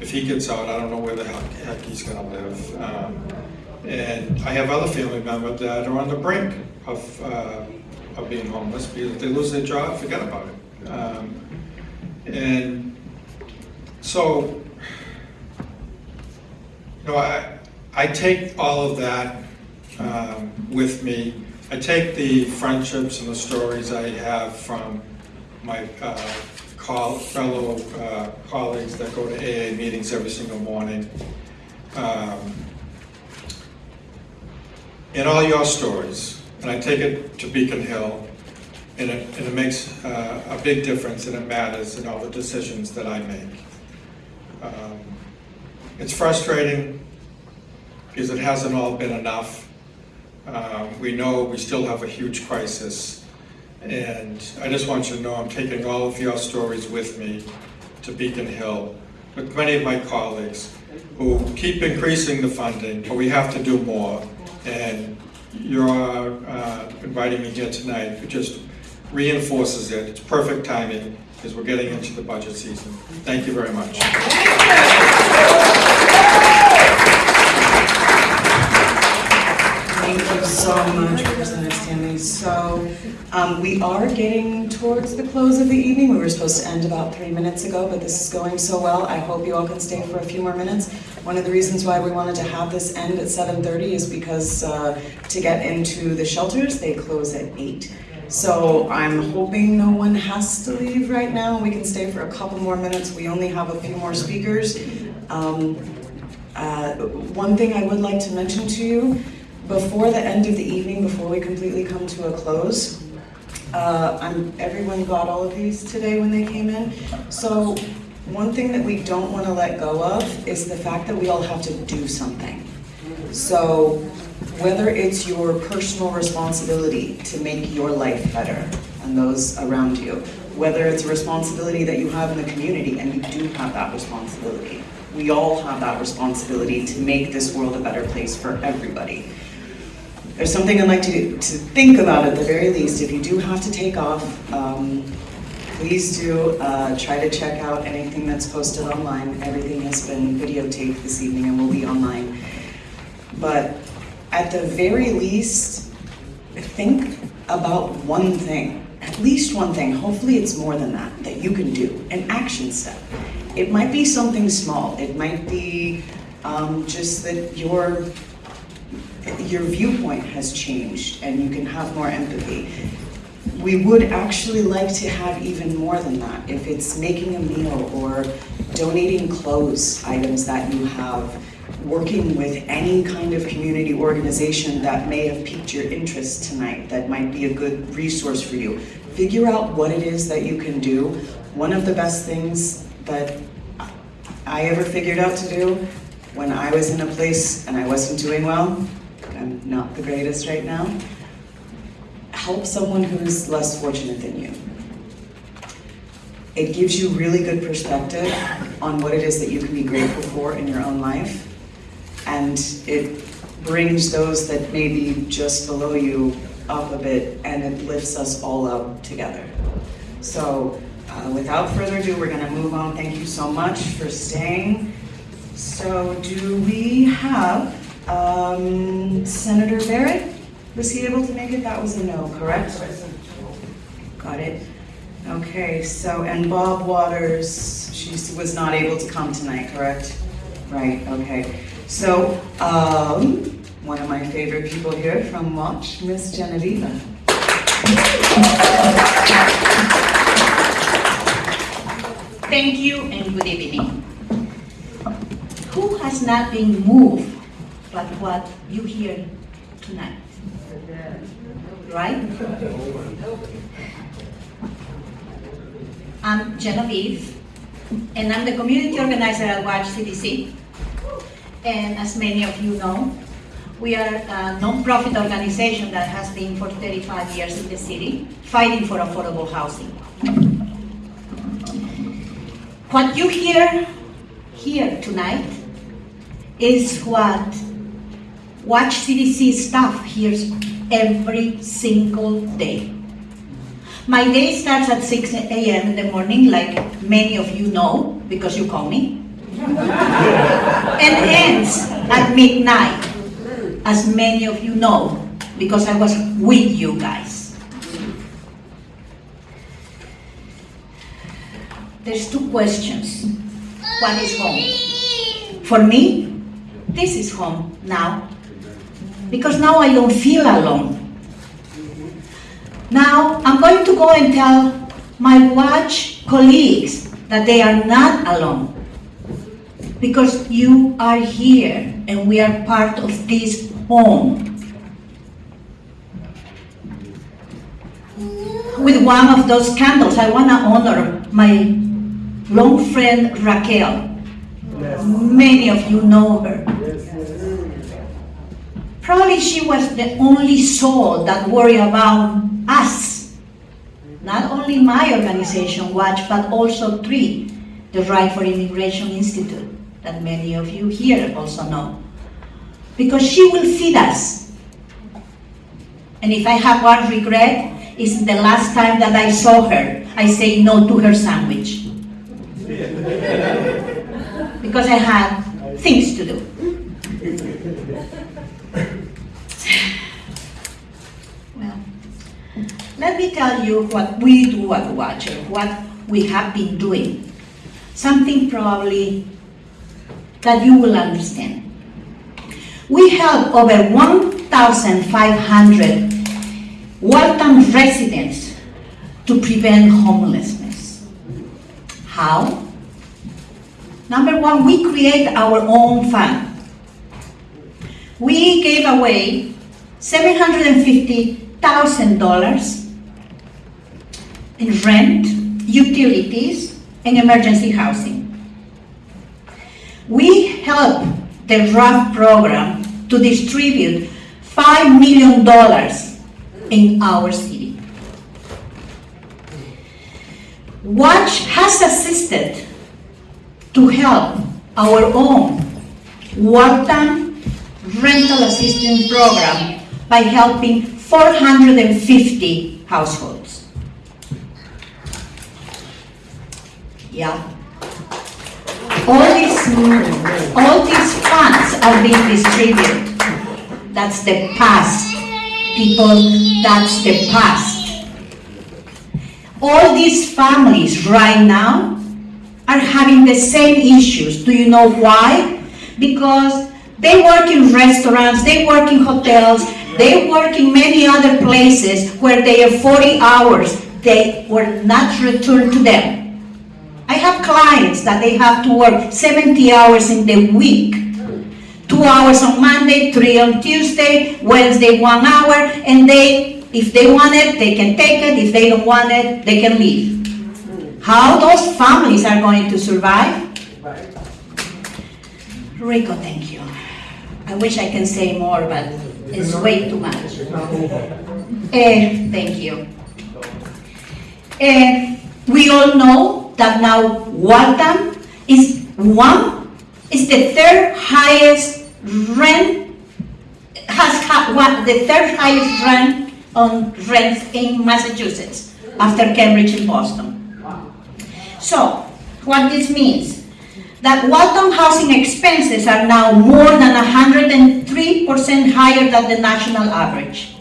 If he gets out, I don't know where the heck, he's gonna live. Um, And I have other family members that are on the brink of, uh, of being homeless because if they lose their job, forget about it. Um, And so, you know, I, I take all of that um, with me. I take the friendships and the stories I have from my uh, col- fellow uh, colleagues that go to AA meetings every single morning. Um, all your stories, and I take it to Beacon Hill, and it, and it makes uh, a big difference and it matters in all the decisions that I make. Um, It's frustrating because it hasn't all been enough. Um, We know we still have a huge crisis. And I just want you to know I'm taking all of your stories with me to Beacon Hill with many of my colleagues who keep increasing the funding, but we have to do more. And your uh, inviting me here tonight it just reinforces it. It's perfect timing because we're getting into the budget season. Thank you very much. Um, we are getting towards the close of the evening. We were supposed to end about three minutes ago, but this is going so well. I hope you all can stay for a few more minutes. One of the reasons why we wanted to have this end at seven thirty is because, uh, to get into the shelters, they close at eight. So I'm hoping no one has to leave right now. We can stay for a couple more minutes. We only have a few more speakers. Um, uh, One thing I would like to mention to you, before the end of the evening, before we completely come to a close, uh, everyone got all of these today when they came in. So one thing that we don't want to let go of is the fact that we all have to do something. So whether it's your personal responsibility to make your life better and those around you, whether it's a responsibility that you have in the community, and you do have that responsibility. We all have that responsibility to make this world a better place for everybody. There's something I'd like to, to think about at the very least. If you do have to take off, um, please do uh, try to check out anything that's posted online. Everything has been videotaped this evening and will be online. But at the very least, think about one thing, at least one thing. Hopefully it's more than that, that you can do, an action step. It might be something small. It might be um, just that your your viewpoint has changed and you can have more empathy. We would actually like to have even more than that. If it's making a meal or donating clothes items that you have, working with any kind of community organization that may have piqued your interest tonight, that might be a good resource for you. Figure out what it is that you can do. One of the best things that I ever figured out to do when I was in a place and I wasn't doing well, I'm not the greatest right now, help someone who's less fortunate than you. It gives you really good perspective on what it is that you can be grateful for in your own life. And it brings those that may be just below you up a bit and it lifts us all up together. So uh, without further ado, we're gonna move on. Thank you so much for staying. So do we have um, Senator Barrett? Was he able to make it? That was a no, correct? Got it. Okay, so, and Bob Waters, she was not able to come tonight, correct? Right, okay. So, um, one of my favorite people here from Watch, Miss Genevieve. Thank you and good evening. Who has not been moved by what you hear tonight? Right? I'm Genevieve, and I'm the community organizer at Watch CDC. And as many of you know, we are a non-profit organization that has been for 35 years in the city, fighting for affordable housing. What you hear here tonight is what Watch CDC staff here every single day. My day starts at 6 a.m. in the morning, like many of you know, because you call me, [laughs] and ends at midnight, as many of you know, because I was with you guys. There's two questions. What is home? For me, this is home now. Because now I don't feel alone. Now I'm going to go and tell my watch colleagues that they are not alone. Because you are here and we are part of this home. With one of those candles, I want to honor my long friend Raquel. Many of you know her. Probably she was the only soul that worried about us. Not only my organization, Watch, but also TREE, the Right for Immigration Institute, that many of you here also know. Because she will feed us. And if I have one regret, it's the last time that I saw her, I say no to her sandwich. [laughs] because I had things to do. Let me tell you what we do at Watcher, what we have been doing. Something probably that you will understand. We help over 1,500 Waltham residents to prevent homelessness. How? Number one, we create our own fund. We gave away $750,000 in rent, utilities, and emergency housing. We help the RAFT program to distribute $5 million in our city. Watch has assisted to help our own Waltham rental assistance program by helping 450 households. Yeah. All these, all these funds are being distributed. That's the past. People, that's the past. All these families right now are having the same issues. Do you know why? Because they work in restaurants, they work in hotels, they work in many other places where they have 40 hours. They were not returned to them. I have clients that they have to work 70 hours in the week. Two hours on Monday, three on Tuesday, Wednesday one hour, and they, if they want it, they can take it. If they don't want it, they can leave. How those families are going to survive? Rico, thank you. I wish I can say more, but it's way too much. Eh, thank you. Eh, we all know that now Waltham is one, is the third highest rent, has ha- what, the third highest rent on rents in Massachusetts after Cambridge and Boston. So, what this means, that Waltham housing expenses are now more than 103% higher than the national average.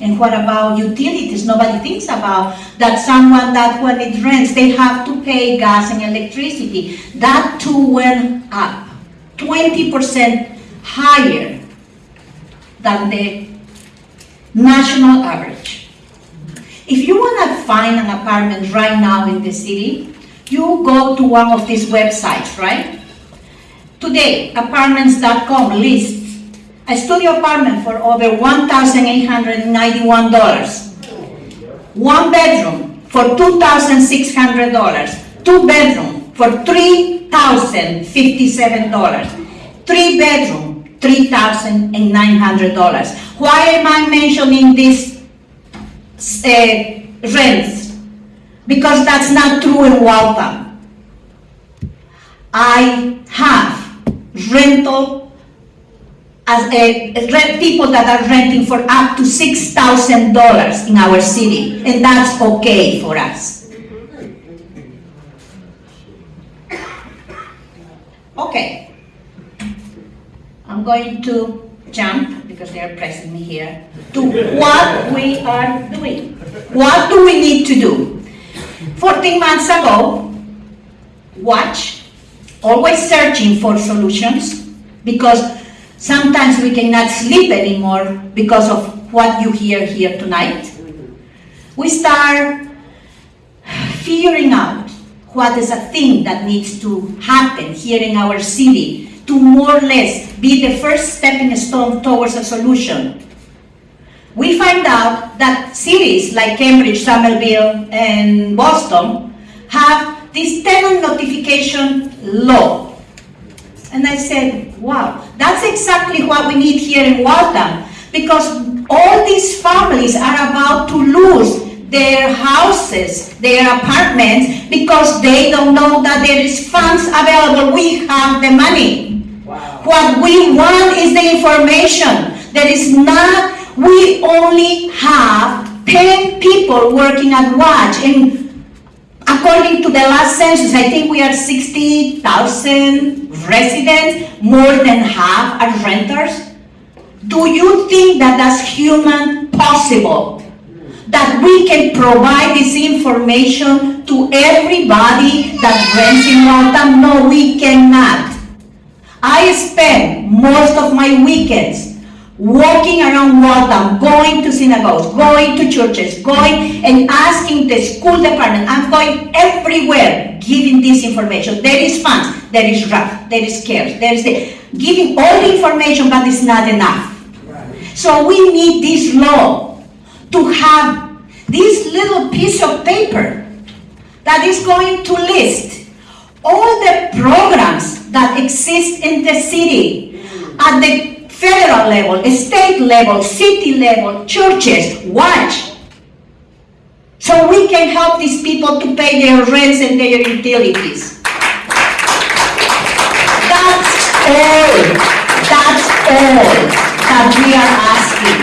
And what about utilities? Nobody thinks about that someone that when it rents, they have to pay gas and electricity. That too went up, 20% higher than the national average. If you want to find an apartment right now in the city, you go to one of these websites, right? Today, apartments.com lists a studio apartment for over $1,891. One bedroom for $2,600. Two bedroom for $3,057. Three bedroom, $3,900. Why am I mentioning these uh, rents? Because that's not true in Waltham. I have rental as a, rent people that are renting for up to six thousand dollars in our city, and that's okay for us. Okay. I'm going to jump, because they are pressing me here, to what we are doing. What do we need to do? 14 months ago, watch, always searching for solutions, because sometimes we cannot sleep anymore because of what you hear here tonight. We start figuring out what is a thing that needs to happen here in our city to more or less be the first stepping stone towards a solution. We find out that cities like Cambridge, Somerville, and Boston have this tenant notification law. And I said, wow, that's exactly what we need here in Waltham, because all these families are about to lose their houses, their apartments, because they don't know that there is funds available. We have the money. What we want is the information. There is not, we only have 10 people working at Watch. And according to the last census, I think we are 60,000 residents, more than half are renters. Do you think that that's human possible? That we can provide this information to everybody that rents in Waltham? No, we cannot. I spend most of my weekends walking around Waltham, going to synagogues, going to churches, going and asking the school department. I'm going everywhere giving this information. There is funds, there is rough, there is cares, there is the, giving all the information, but it's not enough. So we need this law to have this little piece of paper that is going to list all the programs that exist in the city at the federal level, state level, city level, churches, watch. So we can help these people to pay their rents and their utilities. That's all, that's all that we are asking.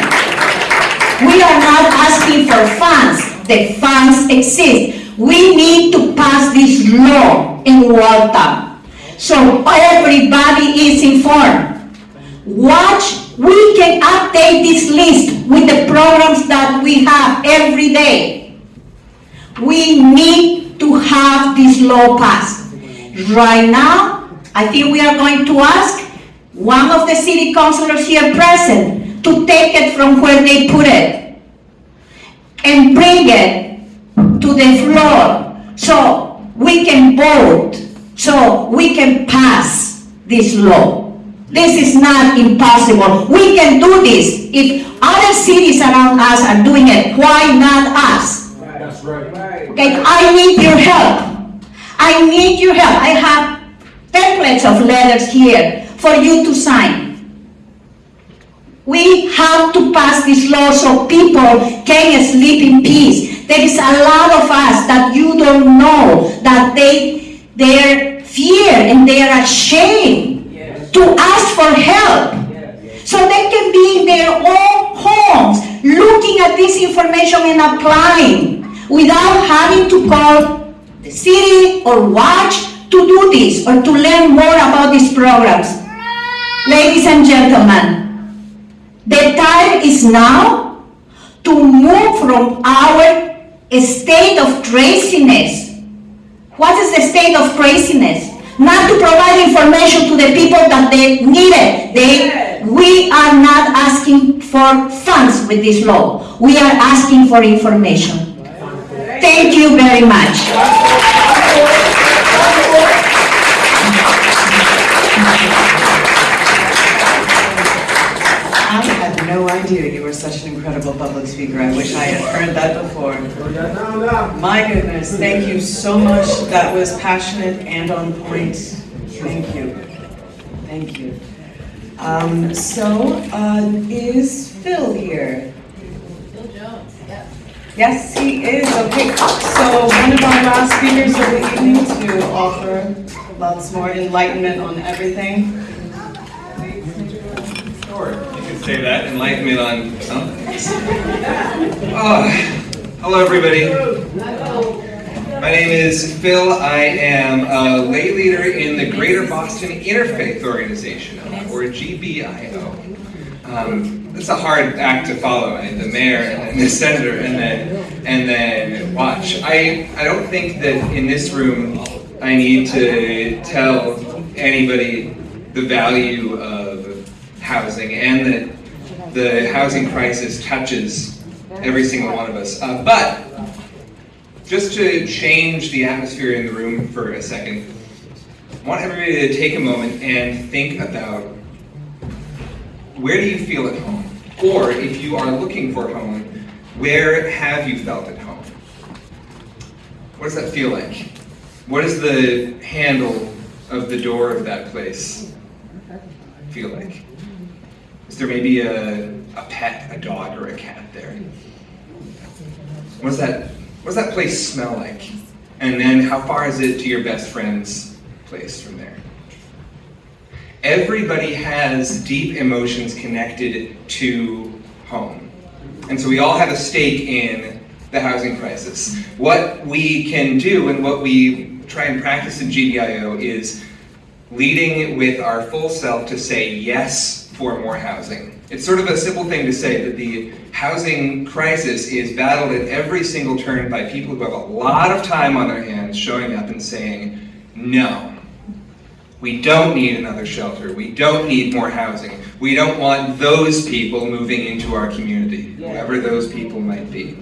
We are not asking for funds, the funds exist. We need to pass this law in Waltham. So everybody is informed. Watch, we can update this list with the programs that we have every day. We need to have this law passed. Right now, I think we are going to ask one of the city councilors here present to take it from where they put it and bring it to the floor so we can vote so we can pass this law. This is not impossible. We can do this. If other cities around us are doing it, why not us? That's right. Okay, I need your help. I need your help. I have templates of letters here for you to sign. We have to pass this law so people can sleep in peace. There is a lot of us that you don't know that they, they're fear and they are ashamed to ask for help. So they can be in their own homes looking at this information and applying without having to call the city or watch to do this or to learn more about these programs. Ladies and gentlemen, the time is now to move from our state of craziness. What is the state of craziness? Not to provide information to the people that they need it. They, we are not asking for funds with this law. We are asking for information. Thank you very much. No idea you were such an incredible public speaker. I wish I had heard that before. My goodness, thank you so much. That was passionate and on point. Thank you. Thank you. Um, so, uh, is Phil here? Phil Jones, yes. Yes, he is. Okay, so one of our last speakers of the evening to offer lots more enlightenment on everything. Say that, enlightenment on something. Oh, hello, everybody. My name is Phil. I am a lay leader in the Greater Boston Interfaith Organization, or GBIO. Um, it's a hard act to follow, mean, the mayor and the senator and then and then watch. I I don't think that in this room I need to tell anybody the value of housing and that the housing crisis touches every single one of us. Uh, but just to change the atmosphere in the room for a second, I want everybody to take a moment and think about where do you feel at home? Or if you are looking for home, where have you felt at home? What does that feel like? What does the handle of the door of that place feel like? Is there maybe a, a pet, a dog or a cat there? What does that, what does that place smell like? And then how far is it to your best friend's place from there? Everybody has deep emotions connected to home. And so we all have a stake in the housing crisis. What we can do and what we try and practice in GBIO is leading with our full self to say yes for more housing. It's sort of a simple thing to say that the housing crisis is battled at every single turn by people who have a lot of time on their hands showing up and saying, no, we don't need another shelter. We don't need more housing. We don't want those people moving into our community, whoever those people might be.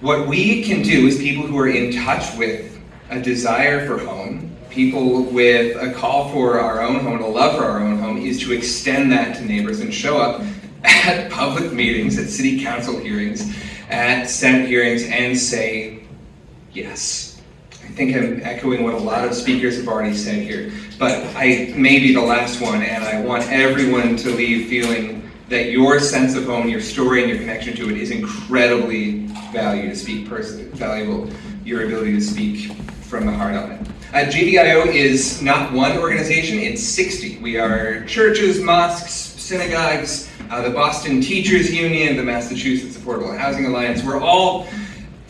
What we can do is people who are in touch with a desire for home, people with a call for our own home a love for our own home, is to extend that to neighbors and show up at public meetings, at city council hearings, at Senate hearings, and say, yes. I think I'm echoing what a lot of speakers have already said here, but I may be the last one, and I want everyone to leave feeling that your sense of home, your story, and your connection to it is incredibly valued to speak valuable. Your ability to speak from the heart on it. Uh, is not one organization, it's 60. We are churches, mosques, synagogues, uh, the Boston Teachers Union, the Massachusetts Affordable Housing Alliance. We're all,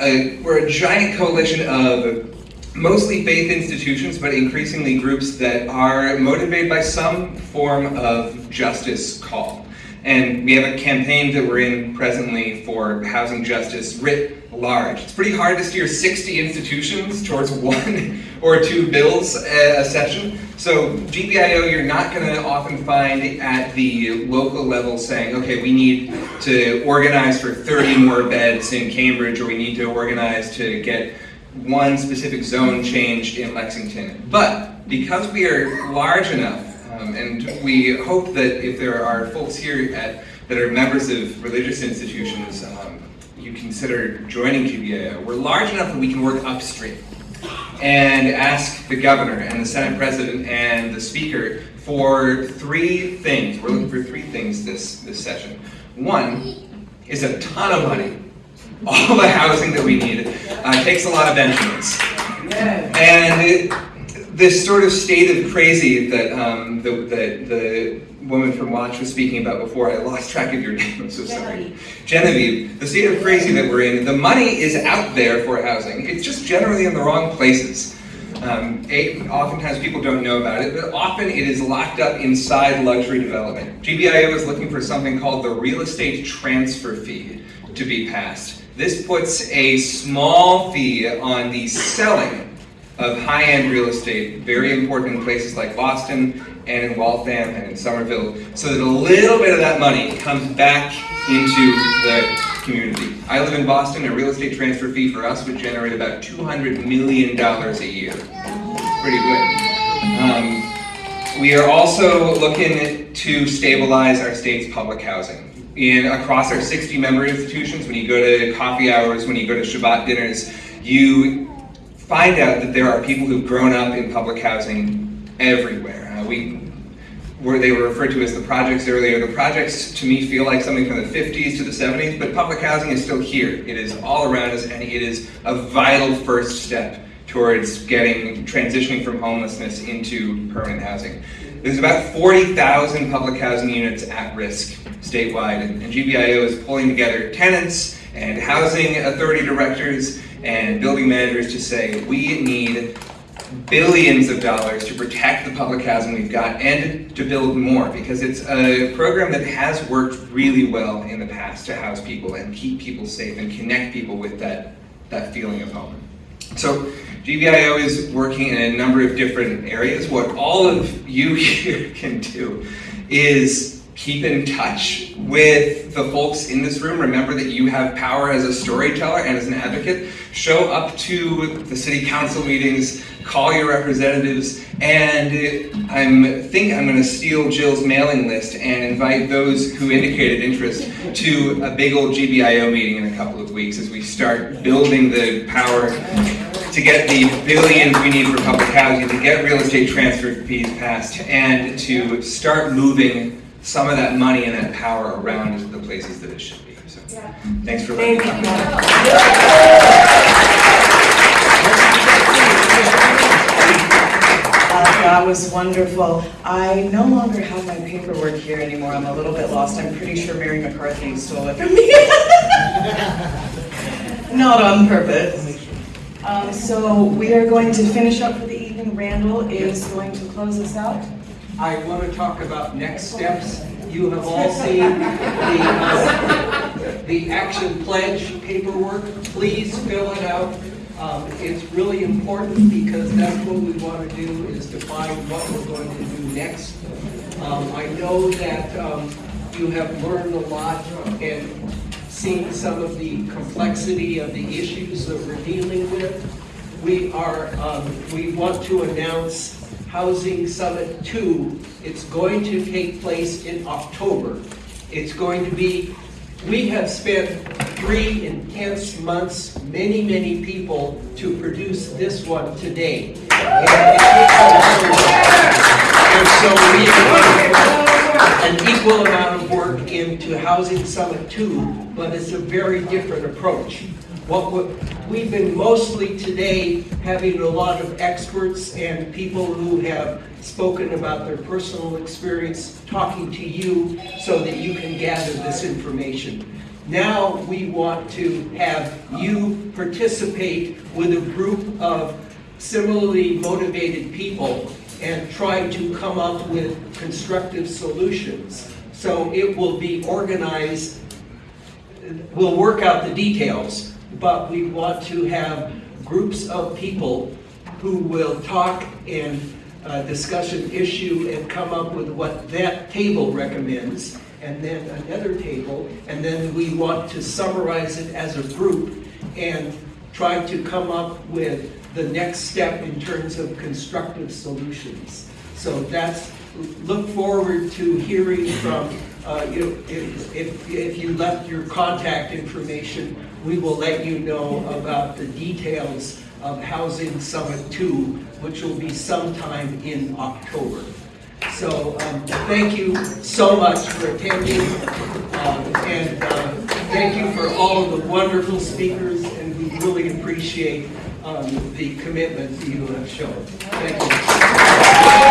a, we're a giant coalition of mostly faith institutions, but increasingly groups that are motivated by some form of justice call. And we have a campaign that we're in presently for housing justice writ large. It's pretty hard to steer 60 institutions towards [laughs] one or two bills a session. So GBIO, you're not going to often find at the local level saying, okay, we need to organize for 30 more beds in Cambridge, or we need to organize to get one specific zone changed in Lexington. But because we are large enough, um, and we hope that if there are folks here at, that are members of religious institutions, um, you consider joining GBIO. We're large enough that we can work upstream and ask the governor and the Senate president and the speaker for three things. We're looking for three things this, this session. One is a ton of money all the housing that we need. Uh, takes a lot of Benjamins. And it, this sort of state of crazy that um, the, the, the woman from Watch was speaking about before, I lost track of your name, I'm so sorry. Genevieve, the state of crazy that we're in, the money is out there for housing. It's just generally in the wrong places. Um, a, oftentimes people don't know about it, but often it is locked up inside luxury development. GBIO is looking for something called the real estate transfer fee to be passed. This puts a small fee on the selling of high-end real estate, very important in places like Boston and in Waltham and in Somerville, so that a little bit of that money comes back into the community. I live in Boston, a real estate transfer fee for us would generate about $200 million a year. Pretty good. Um, we are also looking to stabilize our state's public housing in across our 60 member institutions, when you go to coffee hours, when you go to Shabbat dinners, you find out that there are people who've grown up in public housing everywhere. Uh, we where they were referred to as the projects earlier. The projects to me feel like something from the 50s to the 70s, but public housing is still here. It is all around us and it is a vital first step towards getting, transitioning from homelessness into permanent housing. There's about 40,000 public housing units at risk statewide, and and GBIO is pulling together tenants and housing authority directors and building managers to say, we need billions of dollars to protect the public housing we've got and to build more because it's a program that has worked really well in the past to house people and keep people safe and connect people with that, that feeling of home. So GBIO is working in a number of different areas. What all of you [laughs] here can do is keep in touch with the folks in this room. Remember that you have power as a storyteller and as an advocate. Show up to the city council meetings, call your representatives, and uh, I think I'm going to steal Jill's mailing list and invite those who indicated interest to a big old GBIO meeting in a couple of weeks as we start building the power to get the billions we need for public housing, to get real estate transfer fees passed, and to start moving some of that money and that power around the places that it should be. So, thanks for letting me talk. Uh, That was wonderful. I no longer have my paperwork here anymore. I'm a little bit lost. I'm pretty sure Mary McCarthy stole it from me. [laughs] Not on purpose. Um, So we are going to finish up for the evening. Randall is going to close us out. I want to talk about next steps. You have all seen the, uh, the action pledge paperwork. Please fill it out. Um, It's really important because that's what we want to do is define what we're going to do next. Um, I know that um, you have learned a lot and seen some of the complexity of the issues that we're dealing with. We are, um, we want to announce Housing Summit 2. It's going to take place in October. It's going to be, we have spent three intense months, many, many people, to produce this one today. And so we put an equal amount of work into Housing Summit 2, but it's a very different approach. What we- we've been mostly today having a lot of experts and people who have spoken about their personal experience, talking to you so that you can gather this information. Now, we want to have you participate with a group of similarly motivated people and try to come up with constructive solutions. So it will be organized we'll work out the details, but we want to have groups of people who will talk and uh, discuss an issue and come up with what that table recommends, and then another table, and then we want to summarize it as a group and try to come up with the next step in terms of constructive solutions. So that's, look forward to hearing from, uh, you, if, if, if you left your contact information, we will let you know about the details of Housing Summit Two, which will be sometime in October. So, um, thank you so much for attending, um, and, uh, thank you for all of the wonderful speakers, and we really appreciate, um, the commitment that you have shown. Thank you.